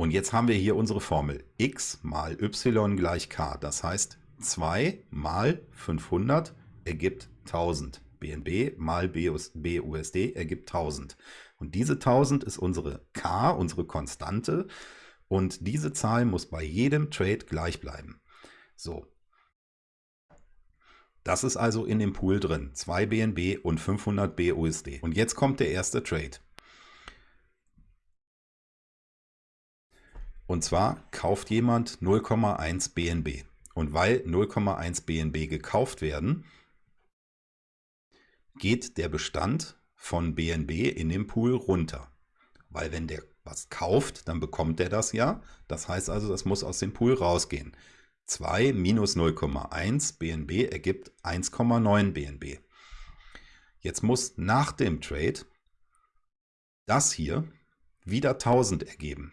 Und jetzt haben wir hier unsere Formel x mal y gleich k. Das heißt 2 mal 500 ergibt 1000. BNB mal BUSD ergibt 1000. Und diese 1000 ist unsere k, unsere Konstante. Und diese Zahl muss bei jedem Trade gleich bleiben. So. Das ist also in dem Pool drin. 2 BNB und 500 BUSD. Und jetzt kommt der erste Trade. Und zwar kauft jemand 0,1 BNB. Und weil 0,1 BNB gekauft werden, geht der Bestand von BNB in dem Pool runter. Weil wenn der was kauft, dann bekommt er das ja. Das heißt also, das muss aus dem Pool rausgehen. 2 minus 0,1 BNB ergibt 1,9 BNB. Jetzt muss nach dem Trade das hier wieder 1000 ergeben.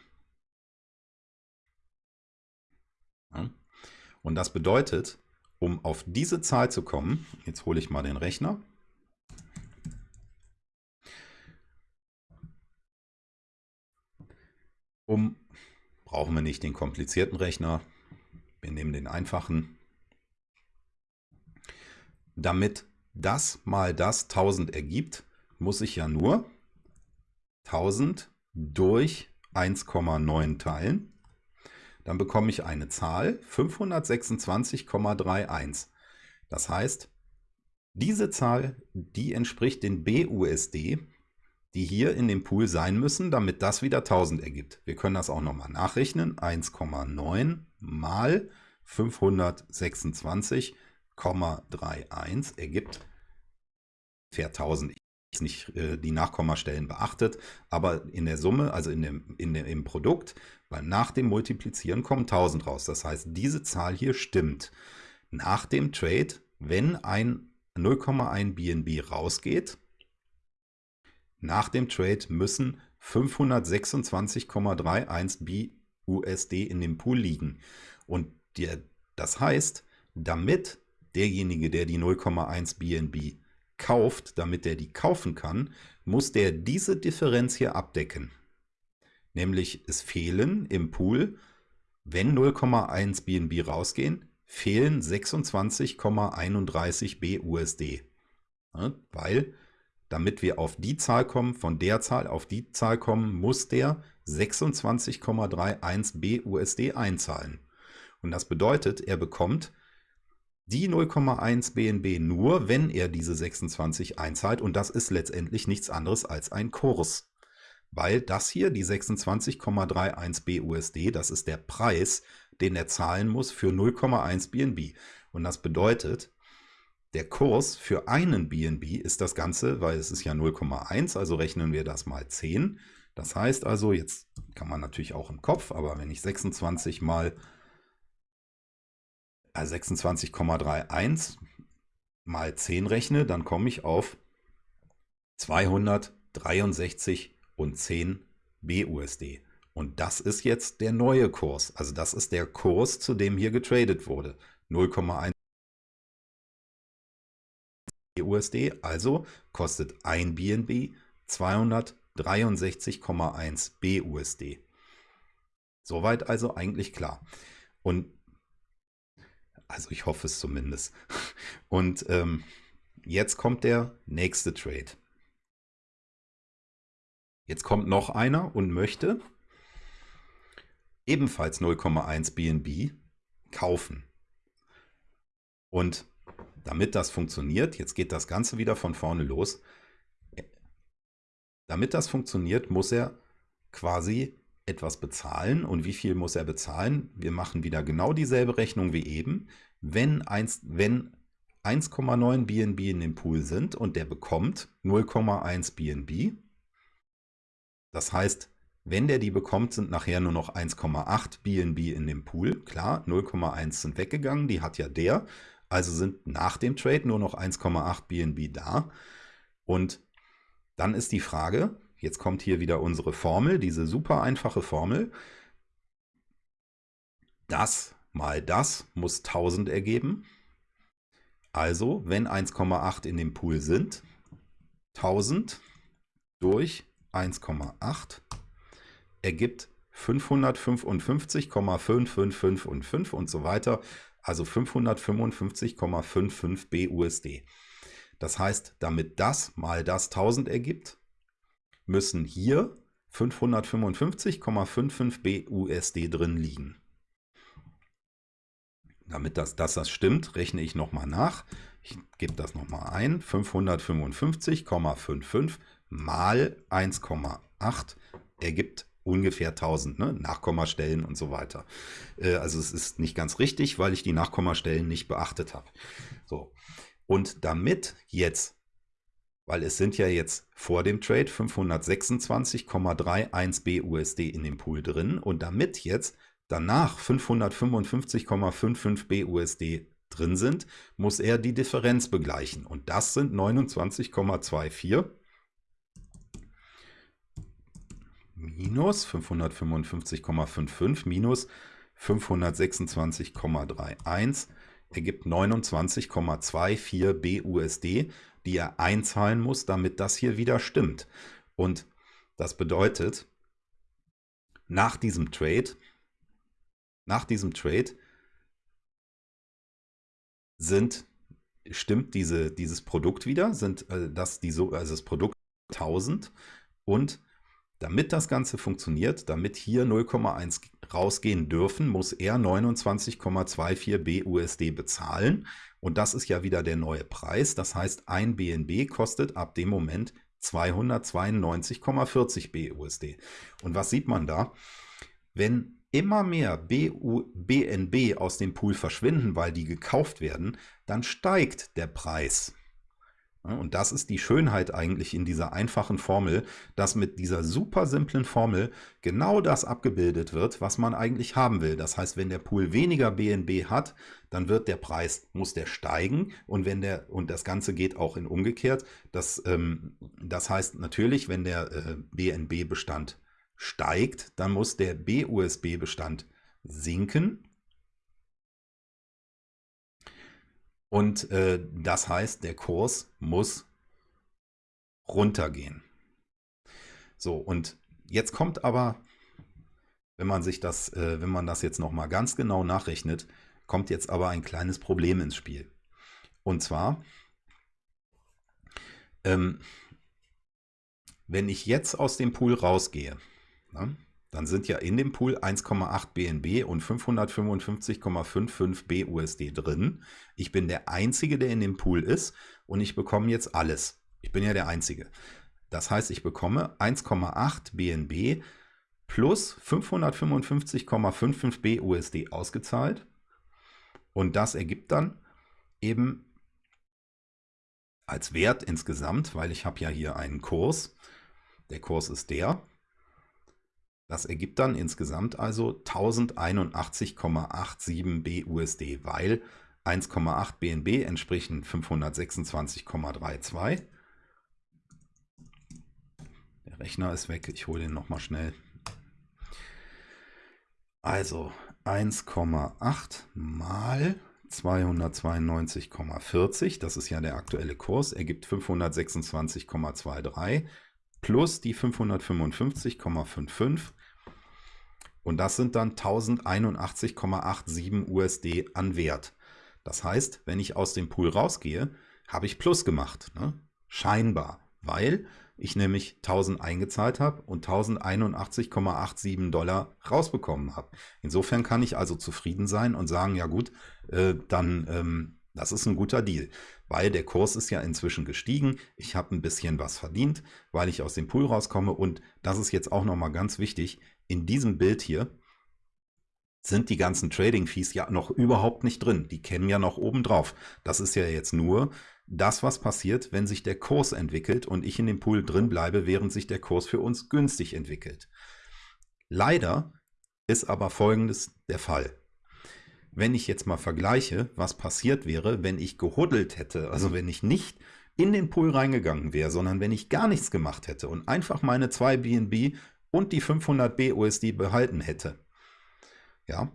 Und das bedeutet, um auf diese Zahl zu kommen, jetzt hole ich mal den Rechner, Um brauchen wir nicht den komplizierten Rechner. Wir nehmen den einfachen. Damit das mal das 1000 ergibt, muss ich ja nur 1000 durch 1,9 teilen. Dann bekomme ich eine Zahl 526,31. Das heißt, diese Zahl, die entspricht den BUSD, die hier in dem Pool sein müssen, damit das wieder 1000 ergibt. Wir können das auch nochmal nachrechnen. 1,9 mal 526,31 ergibt ungefähr 1000. Ich nicht äh, die Nachkommastellen beachtet, aber in der Summe, also in dem, in dem, im Produkt, weil nach dem Multiplizieren kommen 1000 raus. Das heißt, diese Zahl hier stimmt. Nach dem Trade, wenn ein 0,1 BNB rausgeht, nach dem Trade müssen 526,31 BUSD in dem Pool liegen. Und der, das heißt, damit derjenige, der die 0,1 BNB kauft, damit der die kaufen kann, muss der diese Differenz hier abdecken. Nämlich es fehlen im Pool, wenn 0,1 BNB rausgehen, fehlen 26,31 BUSD. Ja, weil damit wir auf die Zahl kommen, von der Zahl auf die Zahl kommen, muss der 26,31 BUSD einzahlen. Und das bedeutet, er bekommt die 0,1 BNB nur, wenn er diese 26 einzahlt. Und das ist letztendlich nichts anderes als ein Kurs. Weil das hier, die 26,31 BUSD, das ist der Preis, den er zahlen muss für 0,1 BNB. Und das bedeutet, der Kurs für einen BNB ist das Ganze, weil es ist ja 0,1, also rechnen wir das mal 10. Das heißt also, jetzt kann man natürlich auch im Kopf, aber wenn ich 26 mal äh, 26,31 mal 10 rechne, dann komme ich auf 263 und 10 BUSD. Und das ist jetzt der neue Kurs. Also das ist der Kurs, zu dem hier getradet wurde. 0,1 USD, also kostet ein BNB 263,1 BUSD. Soweit also eigentlich klar. Und Also ich hoffe es zumindest. Und ähm, jetzt kommt der nächste Trade. Jetzt kommt noch einer und möchte ebenfalls 0,1 BNB kaufen. Und damit das funktioniert, jetzt geht das Ganze wieder von vorne los, damit das funktioniert, muss er quasi etwas bezahlen. Und wie viel muss er bezahlen? Wir machen wieder genau dieselbe Rechnung wie eben. Wenn 1,9 wenn BNB in dem Pool sind und der bekommt 0,1 BNB, das heißt, wenn der die bekommt, sind nachher nur noch 1,8 BNB in dem Pool. Klar, 0,1 sind weggegangen, die hat ja der. Also sind nach dem Trade nur noch 1,8 BNB da. Und dann ist die Frage, jetzt kommt hier wieder unsere Formel, diese super einfache Formel. Das mal das muss 1000 ergeben. Also, wenn 1,8 in dem Pool sind, 1000 durch 1,8 ergibt 555,55555 und so weiter, also 555,55 BUSD. Das heißt, damit das mal das 1000 ergibt, müssen hier 555,55 BUSD drin liegen. Damit das, dass das stimmt, rechne ich nochmal nach. Ich gebe das nochmal ein. 555,55 mal 1,8 ergibt ungefähr 1000 ne? Nachkommastellen und so weiter. Äh, also es ist nicht ganz richtig, weil ich die Nachkommastellen nicht beachtet habe. So. Und damit jetzt, weil es sind ja jetzt vor dem Trade 526,31 BUSD in dem Pool drin und damit jetzt danach 555,55 BUSD drin sind, muss er die Differenz begleichen. Und das sind 29,24 minus 555,55 minus 526,31 ergibt 29,24 BUSD, die er einzahlen muss, damit das hier wieder stimmt. Und das bedeutet, nach diesem Trade, nach diesem Trade sind, stimmt diese, dieses Produkt wieder, sind äh, das, die, also das Produkt 1000 und damit das Ganze funktioniert, damit hier 0,1 rausgehen dürfen, muss er 29,24 BUSD bezahlen. Und das ist ja wieder der neue Preis. Das heißt, ein BNB kostet ab dem Moment 292,40 BUSD. Und was sieht man da? Wenn immer mehr BU, BNB aus dem Pool verschwinden, weil die gekauft werden, dann steigt der Preis. Und das ist die Schönheit eigentlich in dieser einfachen Formel, dass mit dieser super simplen Formel genau das abgebildet wird, was man eigentlich haben will. Das heißt, wenn der Pool weniger BNB hat, dann wird der Preis, muss der steigen. Und wenn der, und das Ganze geht auch in umgekehrt, das, ähm, das heißt natürlich, wenn der äh, BNB-Bestand steigt, dann muss der BUSB-Bestand sinken Und äh, das heißt, der Kurs muss runtergehen. So, und jetzt kommt aber, wenn man sich das, äh, wenn man das jetzt nochmal ganz genau nachrechnet, kommt jetzt aber ein kleines Problem ins Spiel. Und zwar, ähm, wenn ich jetzt aus dem Pool rausgehe, ne, dann sind ja in dem Pool 1,8 BNB und 555,55 BUSD drin. Ich bin der Einzige, der in dem Pool ist und ich bekomme jetzt alles. Ich bin ja der Einzige. Das heißt, ich bekomme 1,8 BNB plus 555,55 BUSD ausgezahlt. Und das ergibt dann eben als Wert insgesamt, weil ich habe ja hier einen Kurs. Der Kurs ist der. Das ergibt dann insgesamt also 1081,87 BUSD, weil 1,8 BNB entsprechen 526,32. Der Rechner ist weg, ich hole den nochmal schnell. Also 1,8 mal 292,40, das ist ja der aktuelle Kurs, ergibt 526,23 plus die 555,55 und das sind dann 1081,87 USD an Wert. Das heißt, wenn ich aus dem Pool rausgehe, habe ich Plus gemacht. Ne? Scheinbar, weil ich nämlich 1000 eingezahlt habe und 1081,87 Dollar rausbekommen habe. Insofern kann ich also zufrieden sein und sagen, ja gut, äh, dann ähm, das ist ein guter Deal, weil der Kurs ist ja inzwischen gestiegen. Ich habe ein bisschen was verdient, weil ich aus dem Pool rauskomme. Und das ist jetzt auch nochmal ganz wichtig. In diesem Bild hier sind die ganzen Trading-Fees ja noch überhaupt nicht drin. Die kennen ja noch oben drauf. Das ist ja jetzt nur das, was passiert, wenn sich der Kurs entwickelt und ich in dem Pool drin bleibe, während sich der Kurs für uns günstig entwickelt. Leider ist aber Folgendes der Fall. Wenn ich jetzt mal vergleiche, was passiert wäre, wenn ich gehuddelt hätte, also wenn ich nicht in den Pool reingegangen wäre, sondern wenn ich gar nichts gemacht hätte und einfach meine zwei BNB und die 500 BUSD behalten hätte. Ja,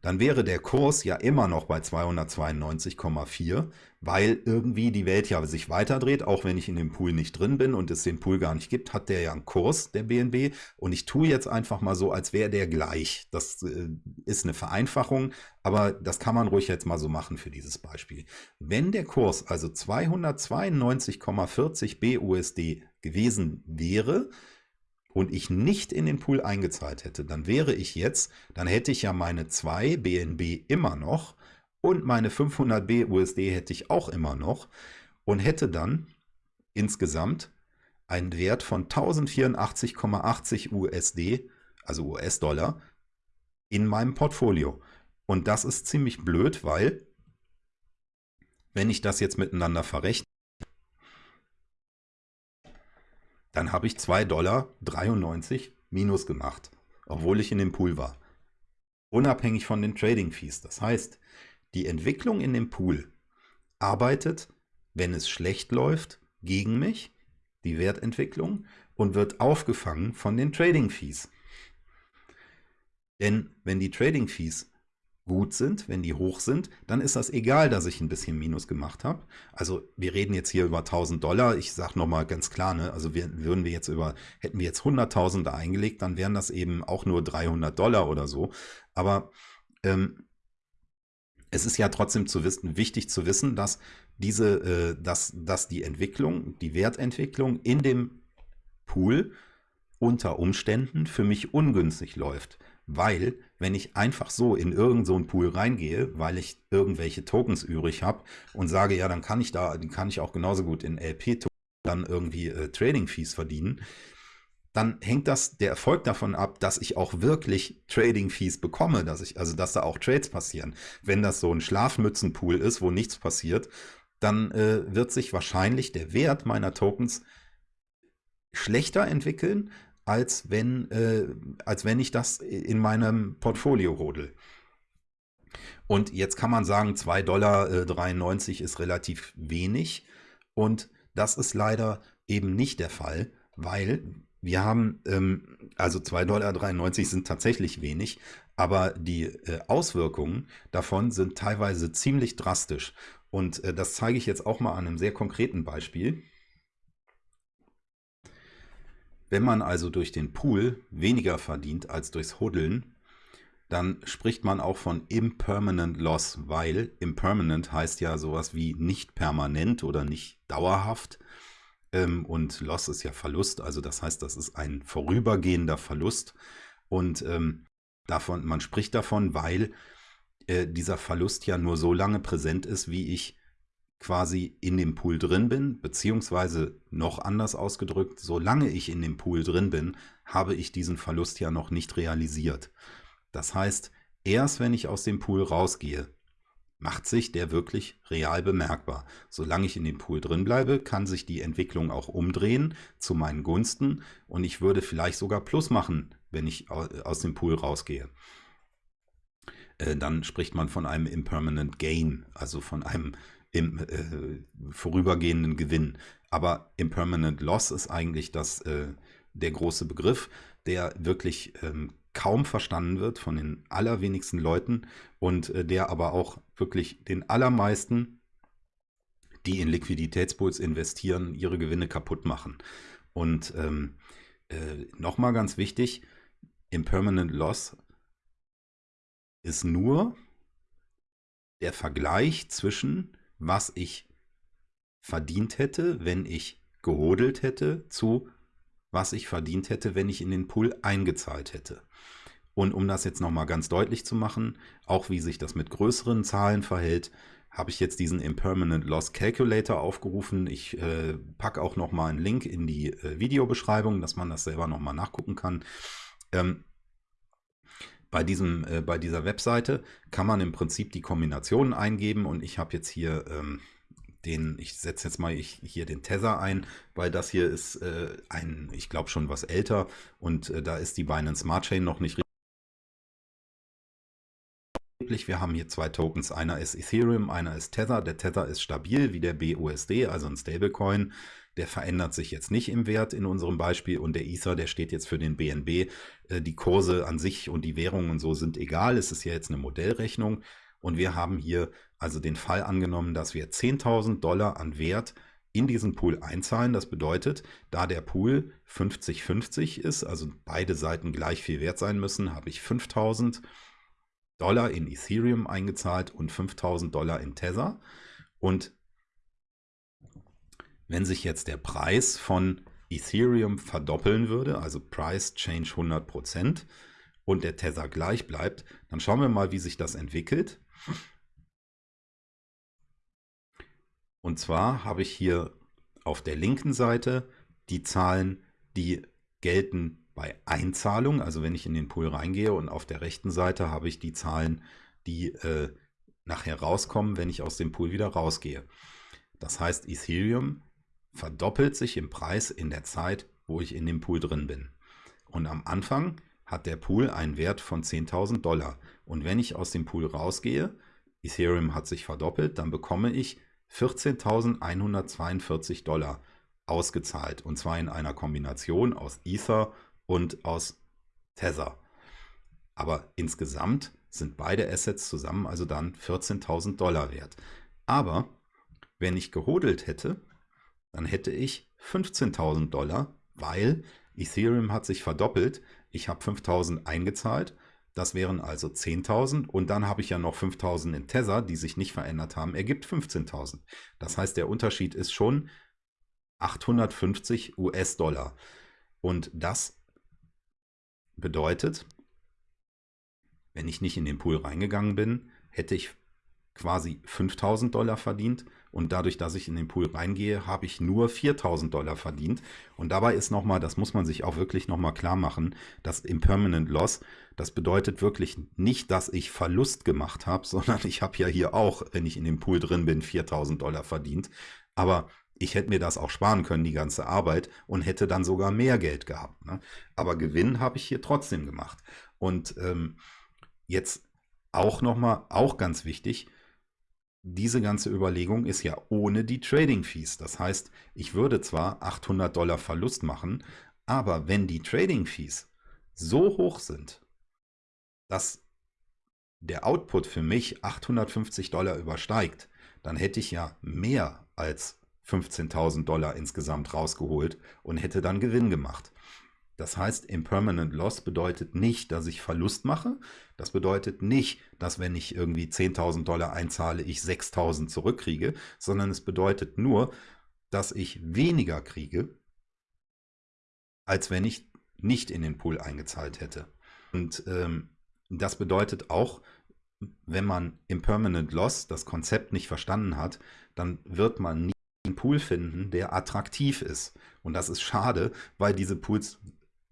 dann wäre der Kurs ja immer noch bei 292,4, weil irgendwie die Welt ja sich weiterdreht, auch wenn ich in dem Pool nicht drin bin und es den Pool gar nicht gibt, hat der ja einen Kurs, der BNB. Und ich tue jetzt einfach mal so, als wäre der gleich. Das äh, ist eine Vereinfachung, aber das kann man ruhig jetzt mal so machen für dieses Beispiel. Wenn der Kurs also 292,40 BUSD gewesen wäre, und ich nicht in den Pool eingezahlt hätte, dann wäre ich jetzt, dann hätte ich ja meine 2 BNB immer noch und meine 500 BUSD hätte ich auch immer noch und hätte dann insgesamt einen Wert von 1084,80 USD, also US-Dollar, in meinem Portfolio. Und das ist ziemlich blöd, weil wenn ich das jetzt miteinander verrechne, dann habe ich 2,93 Dollar minus gemacht, obwohl ich in dem Pool war. Unabhängig von den Trading Fees. Das heißt, die Entwicklung in dem Pool arbeitet, wenn es schlecht läuft, gegen mich, die Wertentwicklung, und wird aufgefangen von den Trading Fees. Denn wenn die Trading Fees gut sind, wenn die hoch sind, dann ist das egal, dass ich ein bisschen Minus gemacht habe. Also wir reden jetzt hier über 1000 Dollar. Ich sage nochmal ganz klar, ne, also wir, würden wir jetzt über, hätten wir jetzt 100.000 da eingelegt, dann wären das eben auch nur 300 Dollar oder so. Aber ähm, es ist ja trotzdem zu wissen, wichtig zu wissen, dass diese, äh, dass, dass die Entwicklung, die Wertentwicklung in dem Pool unter Umständen für mich ungünstig läuft. Weil, wenn ich einfach so in irgendeinen so Pool reingehe, weil ich irgendwelche Tokens übrig habe und sage, ja, dann kann ich da, die kann ich auch genauso gut in LP-Tokens dann irgendwie äh, Trading-Fees verdienen, dann hängt das, der Erfolg davon ab, dass ich auch wirklich Trading-Fees bekomme, dass ich, also dass da auch Trades passieren. Wenn das so ein Schlafmützenpool ist, wo nichts passiert, dann äh, wird sich wahrscheinlich der Wert meiner Tokens schlechter entwickeln, als wenn, äh, als wenn ich das in meinem Portfolio hodel. Und jetzt kann man sagen, 2,93 Dollar äh, ist relativ wenig. Und das ist leider eben nicht der Fall, weil wir haben, ähm, also 2,93 Dollar sind tatsächlich wenig, aber die äh, Auswirkungen davon sind teilweise ziemlich drastisch. Und äh, das zeige ich jetzt auch mal an einem sehr konkreten Beispiel. Wenn man also durch den Pool weniger verdient als durchs Huddeln, dann spricht man auch von Impermanent Loss, weil Impermanent heißt ja sowas wie nicht permanent oder nicht dauerhaft. Ähm, und Loss ist ja Verlust, also das heißt, das ist ein vorübergehender Verlust. Und ähm, davon, man spricht davon, weil äh, dieser Verlust ja nur so lange präsent ist, wie ich quasi in dem Pool drin bin, beziehungsweise noch anders ausgedrückt, solange ich in dem Pool drin bin, habe ich diesen Verlust ja noch nicht realisiert. Das heißt, erst wenn ich aus dem Pool rausgehe, macht sich der wirklich real bemerkbar. Solange ich in dem Pool drin bleibe, kann sich die Entwicklung auch umdrehen zu meinen Gunsten und ich würde vielleicht sogar Plus machen, wenn ich aus dem Pool rausgehe. Äh, dann spricht man von einem Impermanent Gain, also von einem im äh, vorübergehenden Gewinn. Aber Impermanent Loss ist eigentlich das, äh, der große Begriff, der wirklich ähm, kaum verstanden wird von den allerwenigsten Leuten und äh, der aber auch wirklich den allermeisten, die in Liquiditätspools investieren, ihre Gewinne kaputt machen. Und ähm, äh, nochmal ganz wichtig, Impermanent Loss ist nur der Vergleich zwischen, was ich verdient hätte, wenn ich gehodelt hätte, zu was ich verdient hätte, wenn ich in den Pool eingezahlt hätte. Und um das jetzt nochmal ganz deutlich zu machen, auch wie sich das mit größeren Zahlen verhält, habe ich jetzt diesen Impermanent Loss Calculator aufgerufen. Ich äh, packe auch nochmal einen Link in die äh, Videobeschreibung, dass man das selber nochmal nachgucken kann. Ähm, bei, diesem, äh, bei dieser Webseite kann man im Prinzip die Kombinationen eingeben und ich habe jetzt hier ähm, den, ich setze jetzt mal ich, hier den Tether ein, weil das hier ist äh, ein, ich glaube schon was älter und äh, da ist die Binance Smart Chain noch nicht richtig. Wir haben hier zwei Tokens, einer ist Ethereum, einer ist Tether. Der Tether ist stabil wie der BUSD, also ein Stablecoin. Der verändert sich jetzt nicht im Wert in unserem Beispiel und der Ether, der steht jetzt für den BNB. Äh, die Kurse an sich und die Währungen und so sind egal. Es ist ja jetzt eine Modellrechnung und wir haben hier also den Fall angenommen, dass wir 10.000 Dollar an Wert in diesen Pool einzahlen. Das bedeutet, da der Pool 50-50 ist, also beide Seiten gleich viel wert sein müssen, habe ich 5.000 Dollar in Ethereum eingezahlt und 5.000 Dollar in Tether. Und wenn sich jetzt der Preis von Ethereum verdoppeln würde, also Price Change 100% und der Tether gleich bleibt, dann schauen wir mal, wie sich das entwickelt. Und zwar habe ich hier auf der linken Seite die Zahlen, die gelten bei Einzahlung, also wenn ich in den Pool reingehe und auf der rechten Seite habe ich die Zahlen, die äh, nachher rauskommen, wenn ich aus dem Pool wieder rausgehe. Das heißt, Ethereum verdoppelt sich im Preis in der Zeit, wo ich in dem Pool drin bin. Und am Anfang hat der Pool einen Wert von 10.000 Dollar. Und wenn ich aus dem Pool rausgehe, Ethereum hat sich verdoppelt, dann bekomme ich 14.142 Dollar ausgezahlt. Und zwar in einer Kombination aus Ether und aus Tether. Aber insgesamt sind beide Assets zusammen also dann 14.000 Dollar wert. Aber wenn ich gehodelt hätte, dann hätte ich 15.000 Dollar, weil Ethereum hat sich verdoppelt. Ich habe 5.000 eingezahlt das wären also 10.000 und dann habe ich ja noch 5.000 in Tether, die sich nicht verändert haben, ergibt 15.000. Das heißt, der Unterschied ist schon 850 US-Dollar. Und das bedeutet, wenn ich nicht in den Pool reingegangen bin, hätte ich quasi 5000 Dollar verdient und dadurch, dass ich in den Pool reingehe, habe ich nur 4000 Dollar verdient. Und dabei ist nochmal, das muss man sich auch wirklich nochmal klar machen, das Impermanent Loss, das bedeutet wirklich nicht, dass ich Verlust gemacht habe, sondern ich habe ja hier auch, wenn ich in dem Pool drin bin, 4000 Dollar verdient. Aber ich hätte mir das auch sparen können, die ganze Arbeit, und hätte dann sogar mehr Geld gehabt. Ne? Aber Gewinn habe ich hier trotzdem gemacht. Und ähm, jetzt auch nochmal, auch ganz wichtig, diese ganze Überlegung ist ja ohne die Trading Fees. Das heißt, ich würde zwar 800 Dollar Verlust machen, aber wenn die Trading Fees so hoch sind, dass der Output für mich 850 Dollar übersteigt, dann hätte ich ja mehr als 15.000 Dollar insgesamt rausgeholt und hätte dann Gewinn gemacht. Das heißt, Impermanent Loss bedeutet nicht, dass ich Verlust mache. Das bedeutet nicht, dass wenn ich irgendwie 10.000 Dollar einzahle, ich 6.000 zurückkriege, sondern es bedeutet nur, dass ich weniger kriege, als wenn ich nicht in den Pool eingezahlt hätte. Und ähm, das bedeutet auch, wenn man Impermanent Loss, das Konzept nicht verstanden hat, dann wird man nie einen Pool finden, der attraktiv ist. Und das ist schade, weil diese Pools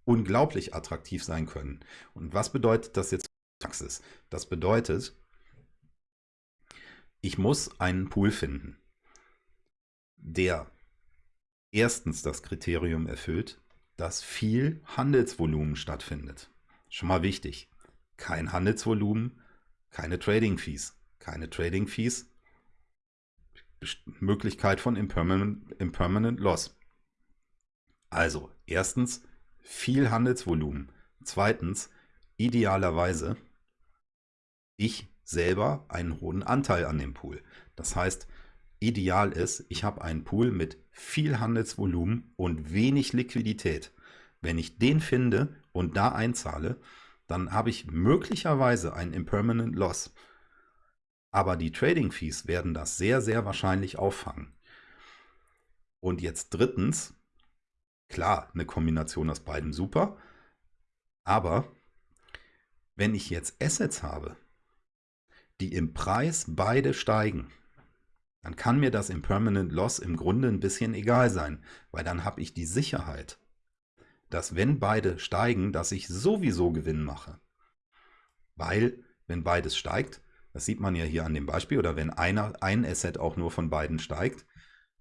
unglaublich attraktiv sein können. Und was bedeutet das jetzt Praxis? Das bedeutet, ich muss einen Pool finden, der erstens das Kriterium erfüllt, dass viel Handelsvolumen stattfindet. Schon mal wichtig. Kein Handelsvolumen, keine Trading Fees. Keine Trading Fees, Möglichkeit von Impermanent, Impermanent Loss. Also, erstens, viel Handelsvolumen. Zweitens, idealerweise ich selber einen hohen Anteil an dem Pool. Das heißt, ideal ist, ich habe einen Pool mit viel Handelsvolumen und wenig Liquidität. Wenn ich den finde und da einzahle, dann habe ich möglicherweise einen Impermanent Loss. Aber die Trading Fees werden das sehr, sehr wahrscheinlich auffangen. Und jetzt drittens, klar, eine Kombination aus beiden super. Aber wenn ich jetzt Assets habe, die im Preis beide steigen, dann kann mir das Impermanent Loss im Grunde ein bisschen egal sein, weil dann habe ich die Sicherheit, dass wenn beide steigen, dass ich sowieso Gewinn mache. Weil, wenn beides steigt, das sieht man ja hier an dem Beispiel, oder wenn einer, ein Asset auch nur von beiden steigt,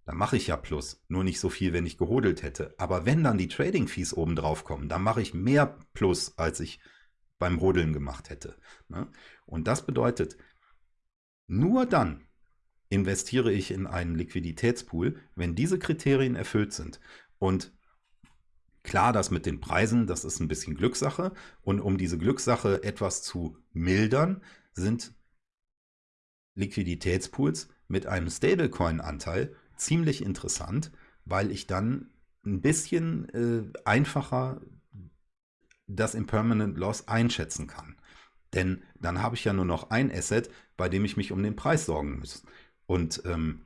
dann mache ich ja Plus. Nur nicht so viel, wenn ich gehodelt hätte. Aber wenn dann die Trading Fees oben drauf kommen, dann mache ich mehr Plus, als ich beim Rodeln gemacht hätte. Ne? Und das bedeutet, nur dann investiere ich in einen Liquiditätspool, wenn diese Kriterien erfüllt sind. Und klar, das mit den Preisen, das ist ein bisschen Glückssache. Und um diese Glückssache etwas zu mildern, sind Liquiditätspools mit einem Stablecoin-Anteil ziemlich interessant, weil ich dann ein bisschen äh, einfacher das Impermanent Loss einschätzen kann. Denn dann habe ich ja nur noch ein Asset, bei dem ich mich um den Preis sorgen muss. Und ähm,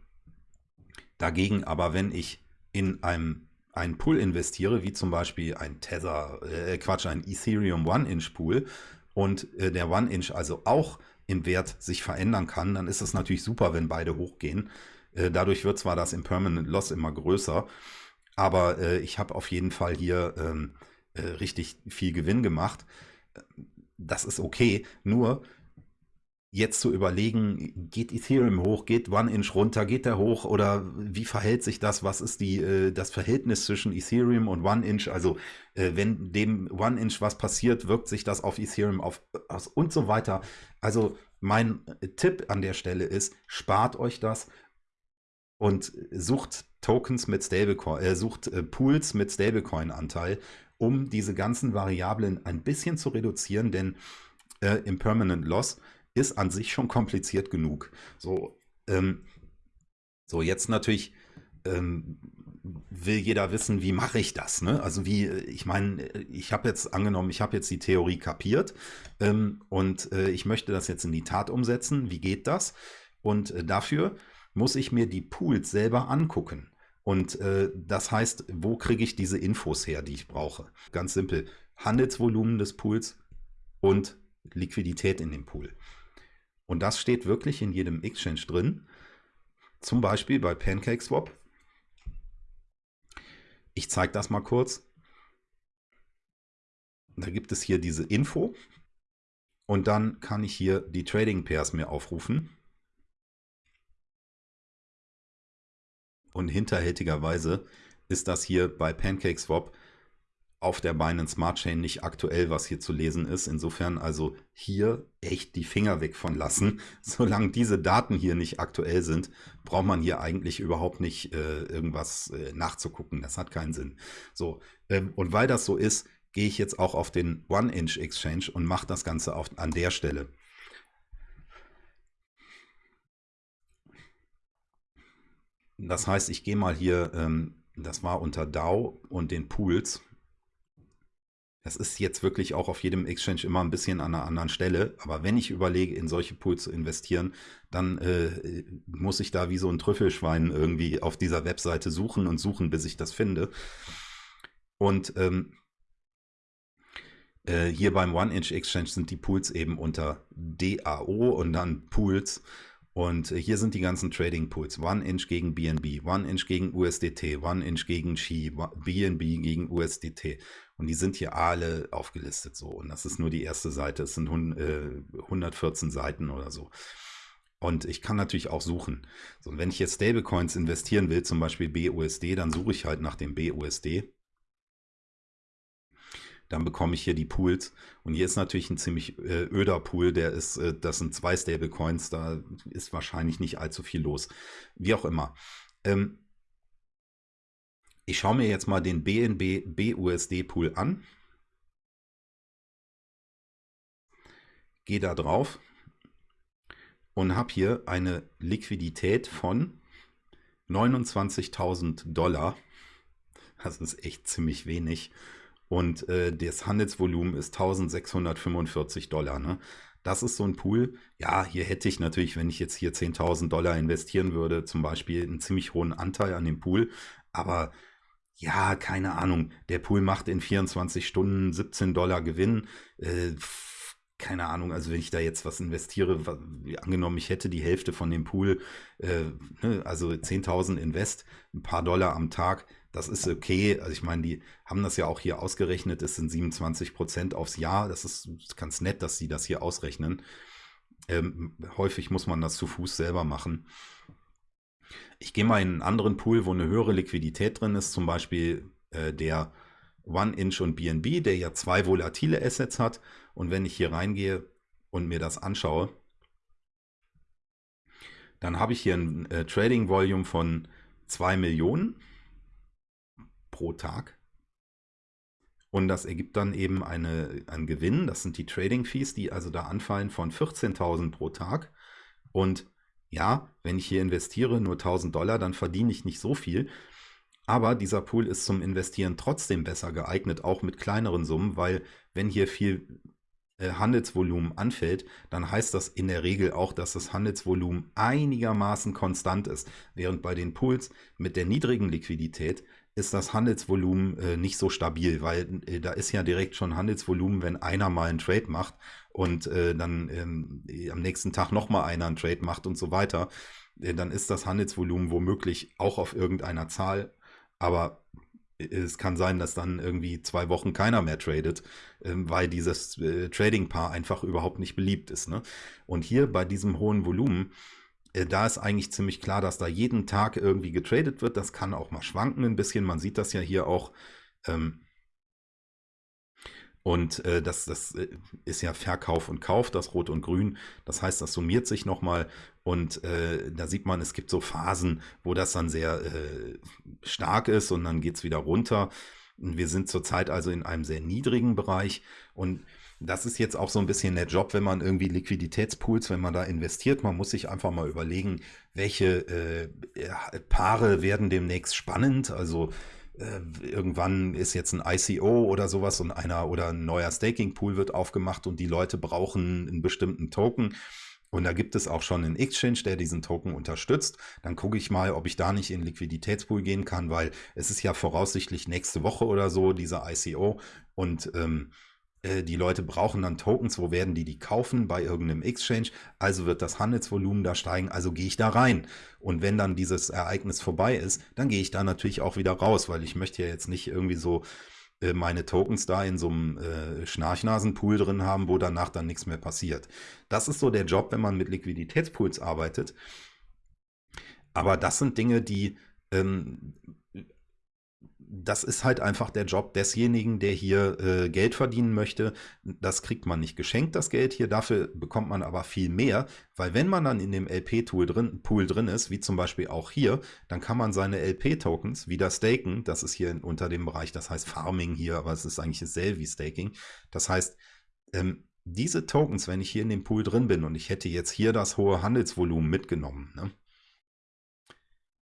dagegen aber, wenn ich in einem einen Pool investiere, wie zum Beispiel ein Tether, äh, Quatsch, ein Ethereum One-Inch-Pool und äh, der One-Inch also auch im Wert sich verändern kann, dann ist es natürlich super, wenn beide hochgehen. Äh, dadurch wird zwar das Impermanent Loss immer größer, aber äh, ich habe auf jeden Fall hier ähm, äh, richtig viel Gewinn gemacht. Das ist okay, nur jetzt zu überlegen, geht Ethereum hoch, geht One-Inch runter, geht der hoch oder wie verhält sich das? Was ist die, äh, das Verhältnis zwischen Ethereum und One-Inch? Also äh, wenn dem One-Inch was passiert, wirkt sich das auf Ethereum auf, aus und so weiter. Also mein Tipp an der Stelle ist, spart euch das und sucht Tokens mit Stablecoin, äh, sucht äh, Pools mit Stablecoin-Anteil, um diese ganzen Variablen ein bisschen zu reduzieren, denn äh, Impermanent Loss ist an sich schon kompliziert genug. So, ähm, so jetzt natürlich ähm, will jeder wissen, wie mache ich das? Ne? Also wie, ich meine, ich habe jetzt angenommen, ich habe jetzt die Theorie kapiert ähm, und äh, ich möchte das jetzt in die Tat umsetzen. Wie geht das? Und äh, dafür muss ich mir die Pools selber angucken. Und äh, das heißt, wo kriege ich diese Infos her, die ich brauche? Ganz simpel. Handelsvolumen des Pools und Liquidität in dem Pool. Und das steht wirklich in jedem Exchange drin. Zum Beispiel bei PancakeSwap. Ich zeige das mal kurz. Da gibt es hier diese Info. Und dann kann ich hier die Trading Pairs mir aufrufen. Und hinterhältigerweise ist das hier bei PancakeSwap auf der Binance Smart Chain nicht aktuell, was hier zu lesen ist. Insofern also hier echt die Finger weg von lassen. Solange diese Daten hier nicht aktuell sind, braucht man hier eigentlich überhaupt nicht äh, irgendwas äh, nachzugucken. Das hat keinen Sinn. So, ähm, und weil das so ist, gehe ich jetzt auch auf den One-Inch Exchange und mache das Ganze auf, an der Stelle. Das heißt, ich gehe mal hier, ähm, das war unter DAO und den Pools das ist jetzt wirklich auch auf jedem Exchange immer ein bisschen an einer anderen Stelle. Aber wenn ich überlege, in solche Pools zu investieren, dann äh, muss ich da wie so ein Trüffelschwein irgendwie auf dieser Webseite suchen und suchen, bis ich das finde. Und ähm, äh, hier beim One-Inch Exchange sind die Pools eben unter DAO und dann Pools. Und hier sind die ganzen Trading Pools. One Inch gegen BNB, One Inch gegen USDT, One Inch gegen Xi, BNB gegen USDT. Und die sind hier alle aufgelistet so. Und das ist nur die erste Seite. Es sind 114 Seiten oder so. Und ich kann natürlich auch suchen. So, und wenn ich jetzt Stablecoins investieren will, zum Beispiel BUSD, dann suche ich halt nach dem BUSD dann bekomme ich hier die Pools. Und hier ist natürlich ein ziemlich äh, öder Pool, der ist, äh, das sind zwei Stablecoins, da ist wahrscheinlich nicht allzu viel los. Wie auch immer. Ähm, ich schaue mir jetzt mal den BNB BUSD Pool an. Gehe da drauf und habe hier eine Liquidität von 29.000 Dollar. Das ist echt ziemlich wenig. Und äh, das Handelsvolumen ist 1645 Dollar. Ne? Das ist so ein Pool. Ja, hier hätte ich natürlich, wenn ich jetzt hier 10.000 Dollar investieren würde, zum Beispiel einen ziemlich hohen Anteil an dem Pool. Aber ja, keine Ahnung. Der Pool macht in 24 Stunden 17 Dollar Gewinn. Äh, keine Ahnung, also wenn ich da jetzt was investiere, angenommen, ich hätte die Hälfte von dem Pool, äh, ne, also 10.000 Invest, ein paar Dollar am Tag, das ist okay. Also ich meine, die haben das ja auch hier ausgerechnet, es sind 27 Prozent aufs Jahr, das ist ganz nett, dass sie das hier ausrechnen. Ähm, häufig muss man das zu Fuß selber machen. Ich gehe mal in einen anderen Pool, wo eine höhere Liquidität drin ist, zum Beispiel äh, der One Inch und BNB, der ja zwei volatile Assets hat. Und wenn ich hier reingehe und mir das anschaue, dann habe ich hier ein äh, Trading Volume von 2 Millionen pro Tag. Und das ergibt dann eben eine, einen Gewinn. Das sind die Trading Fees, die also da anfallen von 14.000 pro Tag. Und ja, wenn ich hier investiere nur 1000 Dollar, dann verdiene ich nicht so viel. Aber dieser Pool ist zum Investieren trotzdem besser geeignet, auch mit kleineren Summen, weil wenn hier viel äh, Handelsvolumen anfällt, dann heißt das in der Regel auch, dass das Handelsvolumen einigermaßen konstant ist. Während bei den Pools mit der niedrigen Liquidität ist das Handelsvolumen äh, nicht so stabil, weil äh, da ist ja direkt schon Handelsvolumen, wenn einer mal einen Trade macht und äh, dann ähm, am nächsten Tag nochmal einer einen Trade macht und so weiter, äh, dann ist das Handelsvolumen womöglich auch auf irgendeiner Zahl aber es kann sein, dass dann irgendwie zwei Wochen keiner mehr tradet, ähm, weil dieses äh, Trading-Paar einfach überhaupt nicht beliebt ist. Ne? Und hier bei diesem hohen Volumen, äh, da ist eigentlich ziemlich klar, dass da jeden Tag irgendwie getradet wird. Das kann auch mal schwanken ein bisschen. Man sieht das ja hier auch. Ähm, und äh, das, das äh, ist ja Verkauf und Kauf, das Rot und Grün. Das heißt, das summiert sich nochmal. Und äh, da sieht man, es gibt so Phasen, wo das dann sehr äh, stark ist und dann geht's wieder runter. Wir sind zurzeit also in einem sehr niedrigen Bereich. Und das ist jetzt auch so ein bisschen der Job, wenn man irgendwie Liquiditätspools, wenn man da investiert. Man muss sich einfach mal überlegen, welche äh, Paare werden demnächst spannend. Also äh, irgendwann ist jetzt ein ICO oder sowas und einer oder ein neuer Staking Pool wird aufgemacht und die Leute brauchen einen bestimmten Token. Und da gibt es auch schon einen Exchange, der diesen Token unterstützt. Dann gucke ich mal, ob ich da nicht in Liquiditätspool gehen kann, weil es ist ja voraussichtlich nächste Woche oder so, dieser ICO. Und ähm, äh, die Leute brauchen dann Tokens, wo werden die die kaufen? Bei irgendeinem Exchange. Also wird das Handelsvolumen da steigen, also gehe ich da rein. Und wenn dann dieses Ereignis vorbei ist, dann gehe ich da natürlich auch wieder raus, weil ich möchte ja jetzt nicht irgendwie so äh, meine Tokens da in so einem äh, Schnarchnasenpool drin haben, wo danach dann nichts mehr passiert. Das ist so der Job, wenn man mit Liquiditätspools arbeitet. Aber das sind Dinge, die ähm, das ist halt einfach der Job desjenigen, der hier äh, Geld verdienen möchte. Das kriegt man nicht geschenkt, das Geld hier. Dafür bekommt man aber viel mehr, weil wenn man dann in dem LP-Tool drin, Pool drin ist, wie zum Beispiel auch hier, dann kann man seine LP-Tokens wieder staken. Das ist hier unter dem Bereich, das heißt Farming hier, aber es ist eigentlich dasselbe wie Staking. Das heißt, ähm, diese Tokens, wenn ich hier in dem Pool drin bin und ich hätte jetzt hier das hohe Handelsvolumen mitgenommen, ne?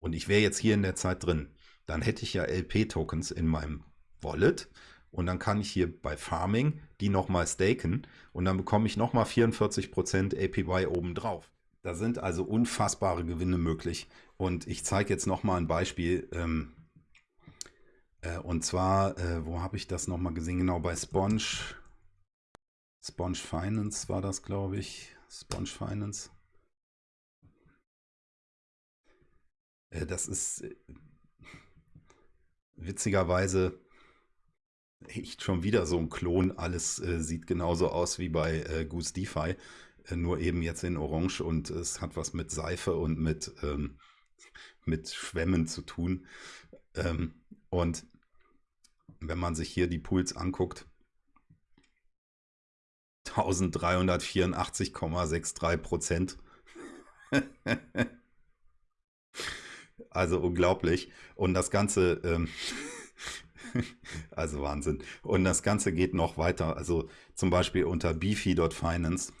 und ich wäre jetzt hier in der Zeit drin, dann hätte ich ja LP-Tokens in meinem Wallet und dann kann ich hier bei Farming die nochmal staken und dann bekomme ich nochmal 44% APY obendrauf. Da sind also unfassbare Gewinne möglich. Und ich zeige jetzt nochmal ein Beispiel. Ähm, äh, und zwar, äh, wo habe ich das nochmal gesehen? Genau bei Sponge. Sponge Finance war das, glaube ich. Sponge Finance. Äh, das ist äh, witzigerweise echt schon wieder so ein Klon. Alles äh, sieht genauso aus wie bei äh, Goose DeFi, äh, nur eben jetzt in Orange und es hat was mit Seife und mit, ähm, mit Schwämmen zu tun. Ähm, und wenn man sich hier die Pools anguckt, 1384,63 Prozent. Also unglaublich. Und das Ganze, ähm, also Wahnsinn. Und das Ganze geht noch weiter. Also zum Beispiel unter beefy.finance.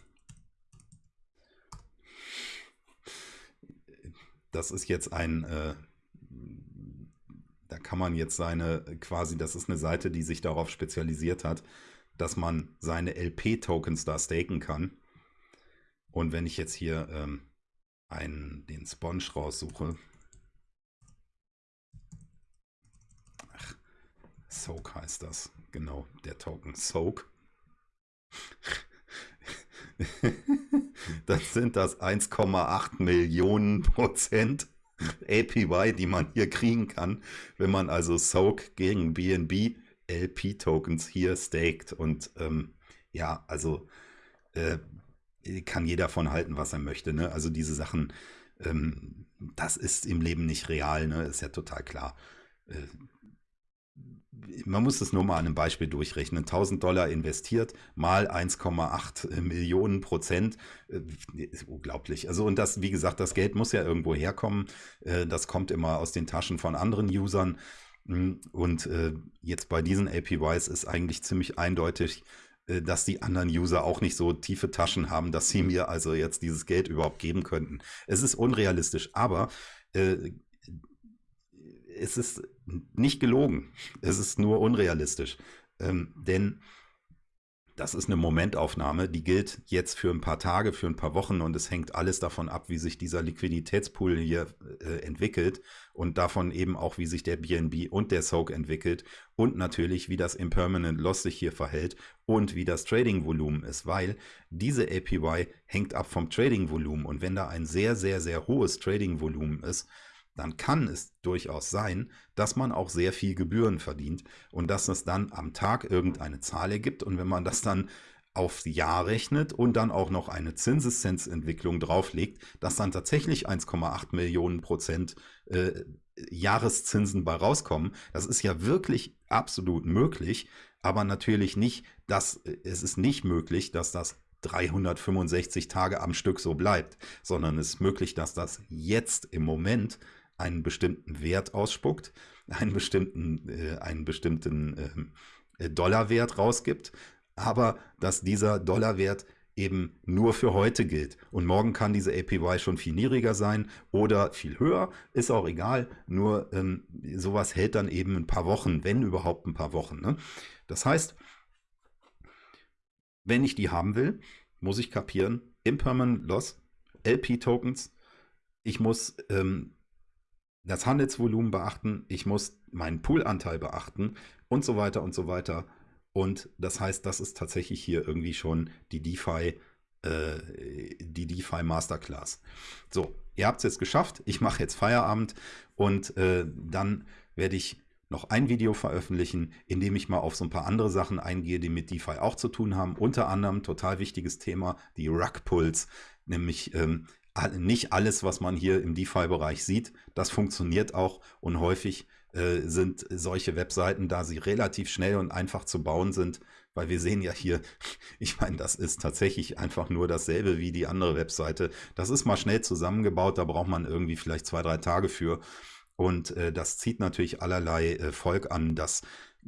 Das ist jetzt ein, äh, da kann man jetzt seine, quasi, das ist eine Seite, die sich darauf spezialisiert hat, dass man seine LP-Tokens da staken kann. Und wenn ich jetzt hier ähm, einen, den Sponge raussuche, Soak heißt das, genau, der Token Soak. dann sind das 1,8 Millionen Prozent APY, die man hier kriegen kann, wenn man also Soak gegen BNB LP-Tokens hier staked. Und ähm, ja, also äh, kann jeder von halten, was er möchte. Ne? Also diese Sachen, ähm, das ist im Leben nicht real, ne? ist ja total klar. Äh, man muss es nur mal an einem Beispiel durchrechnen. 1000 Dollar investiert mal 1,8 Millionen Prozent. Äh, ist unglaublich. Also, und das, wie gesagt, das Geld muss ja irgendwo herkommen. Äh, das kommt immer aus den Taschen von anderen Usern. Hm, und äh, jetzt bei diesen APYs ist eigentlich ziemlich eindeutig, dass die anderen User auch nicht so tiefe Taschen haben, dass sie mir also jetzt dieses Geld überhaupt geben könnten. Es ist unrealistisch, aber es ist nicht gelogen. Es ist nur unrealistisch. Ähm, denn das ist eine Momentaufnahme, die gilt jetzt für ein paar Tage, für ein paar Wochen und es hängt alles davon ab, wie sich dieser Liquiditätspool hier äh, entwickelt und davon eben auch, wie sich der BNB und der Soak entwickelt und natürlich, wie das Impermanent Loss sich hier verhält und wie das Trading-Volumen ist, weil diese APY hängt ab vom Trading-Volumen und wenn da ein sehr, sehr, sehr hohes Trading-Volumen ist, dann kann es durchaus sein, dass man auch sehr viel Gebühren verdient und dass es dann am Tag irgendeine Zahl ergibt. Und wenn man das dann aufs Jahr rechnet und dann auch noch eine Zinseszinsentwicklung drauflegt, dass dann tatsächlich 1,8 Millionen Prozent äh, Jahreszinsen bei rauskommen. Das ist ja wirklich absolut möglich, aber natürlich nicht, dass äh, es ist nicht möglich, dass das 365 Tage am Stück so bleibt, sondern es ist möglich, dass das jetzt im Moment einen bestimmten Wert ausspuckt, einen bestimmten, äh, einen bestimmten ähm, äh, Dollarwert rausgibt, aber dass dieser Dollarwert eben nur für heute gilt. Und morgen kann diese APY schon viel niedriger sein oder viel höher, ist auch egal. Nur ähm, sowas hält dann eben ein paar Wochen, wenn überhaupt ein paar Wochen. Ne? Das heißt, wenn ich die haben will, muss ich kapieren, Impermanent Loss, LP-Tokens, ich muss ähm, das Handelsvolumen beachten, ich muss meinen Poolanteil beachten und so weiter und so weiter. Und das heißt, das ist tatsächlich hier irgendwie schon die DeFi, äh, die DeFi Masterclass. So, ihr habt es jetzt geschafft. Ich mache jetzt Feierabend und äh, dann werde ich noch ein Video veröffentlichen, in dem ich mal auf so ein paar andere Sachen eingehe, die mit DeFi auch zu tun haben. Unter anderem, total wichtiges Thema, die Rug Pulls, nämlich ähm, nicht alles, was man hier im DeFi-Bereich sieht, das funktioniert auch und häufig äh, sind solche Webseiten, da sie relativ schnell und einfach zu bauen sind, weil wir sehen ja hier, ich meine, das ist tatsächlich einfach nur dasselbe wie die andere Webseite. Das ist mal schnell zusammengebaut, da braucht man irgendwie vielleicht zwei, drei Tage für. Und äh, das zieht natürlich allerlei äh, Volk an, das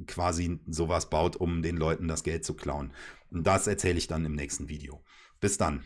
quasi sowas baut, um den Leuten das Geld zu klauen. Und das erzähle ich dann im nächsten Video. Bis dann.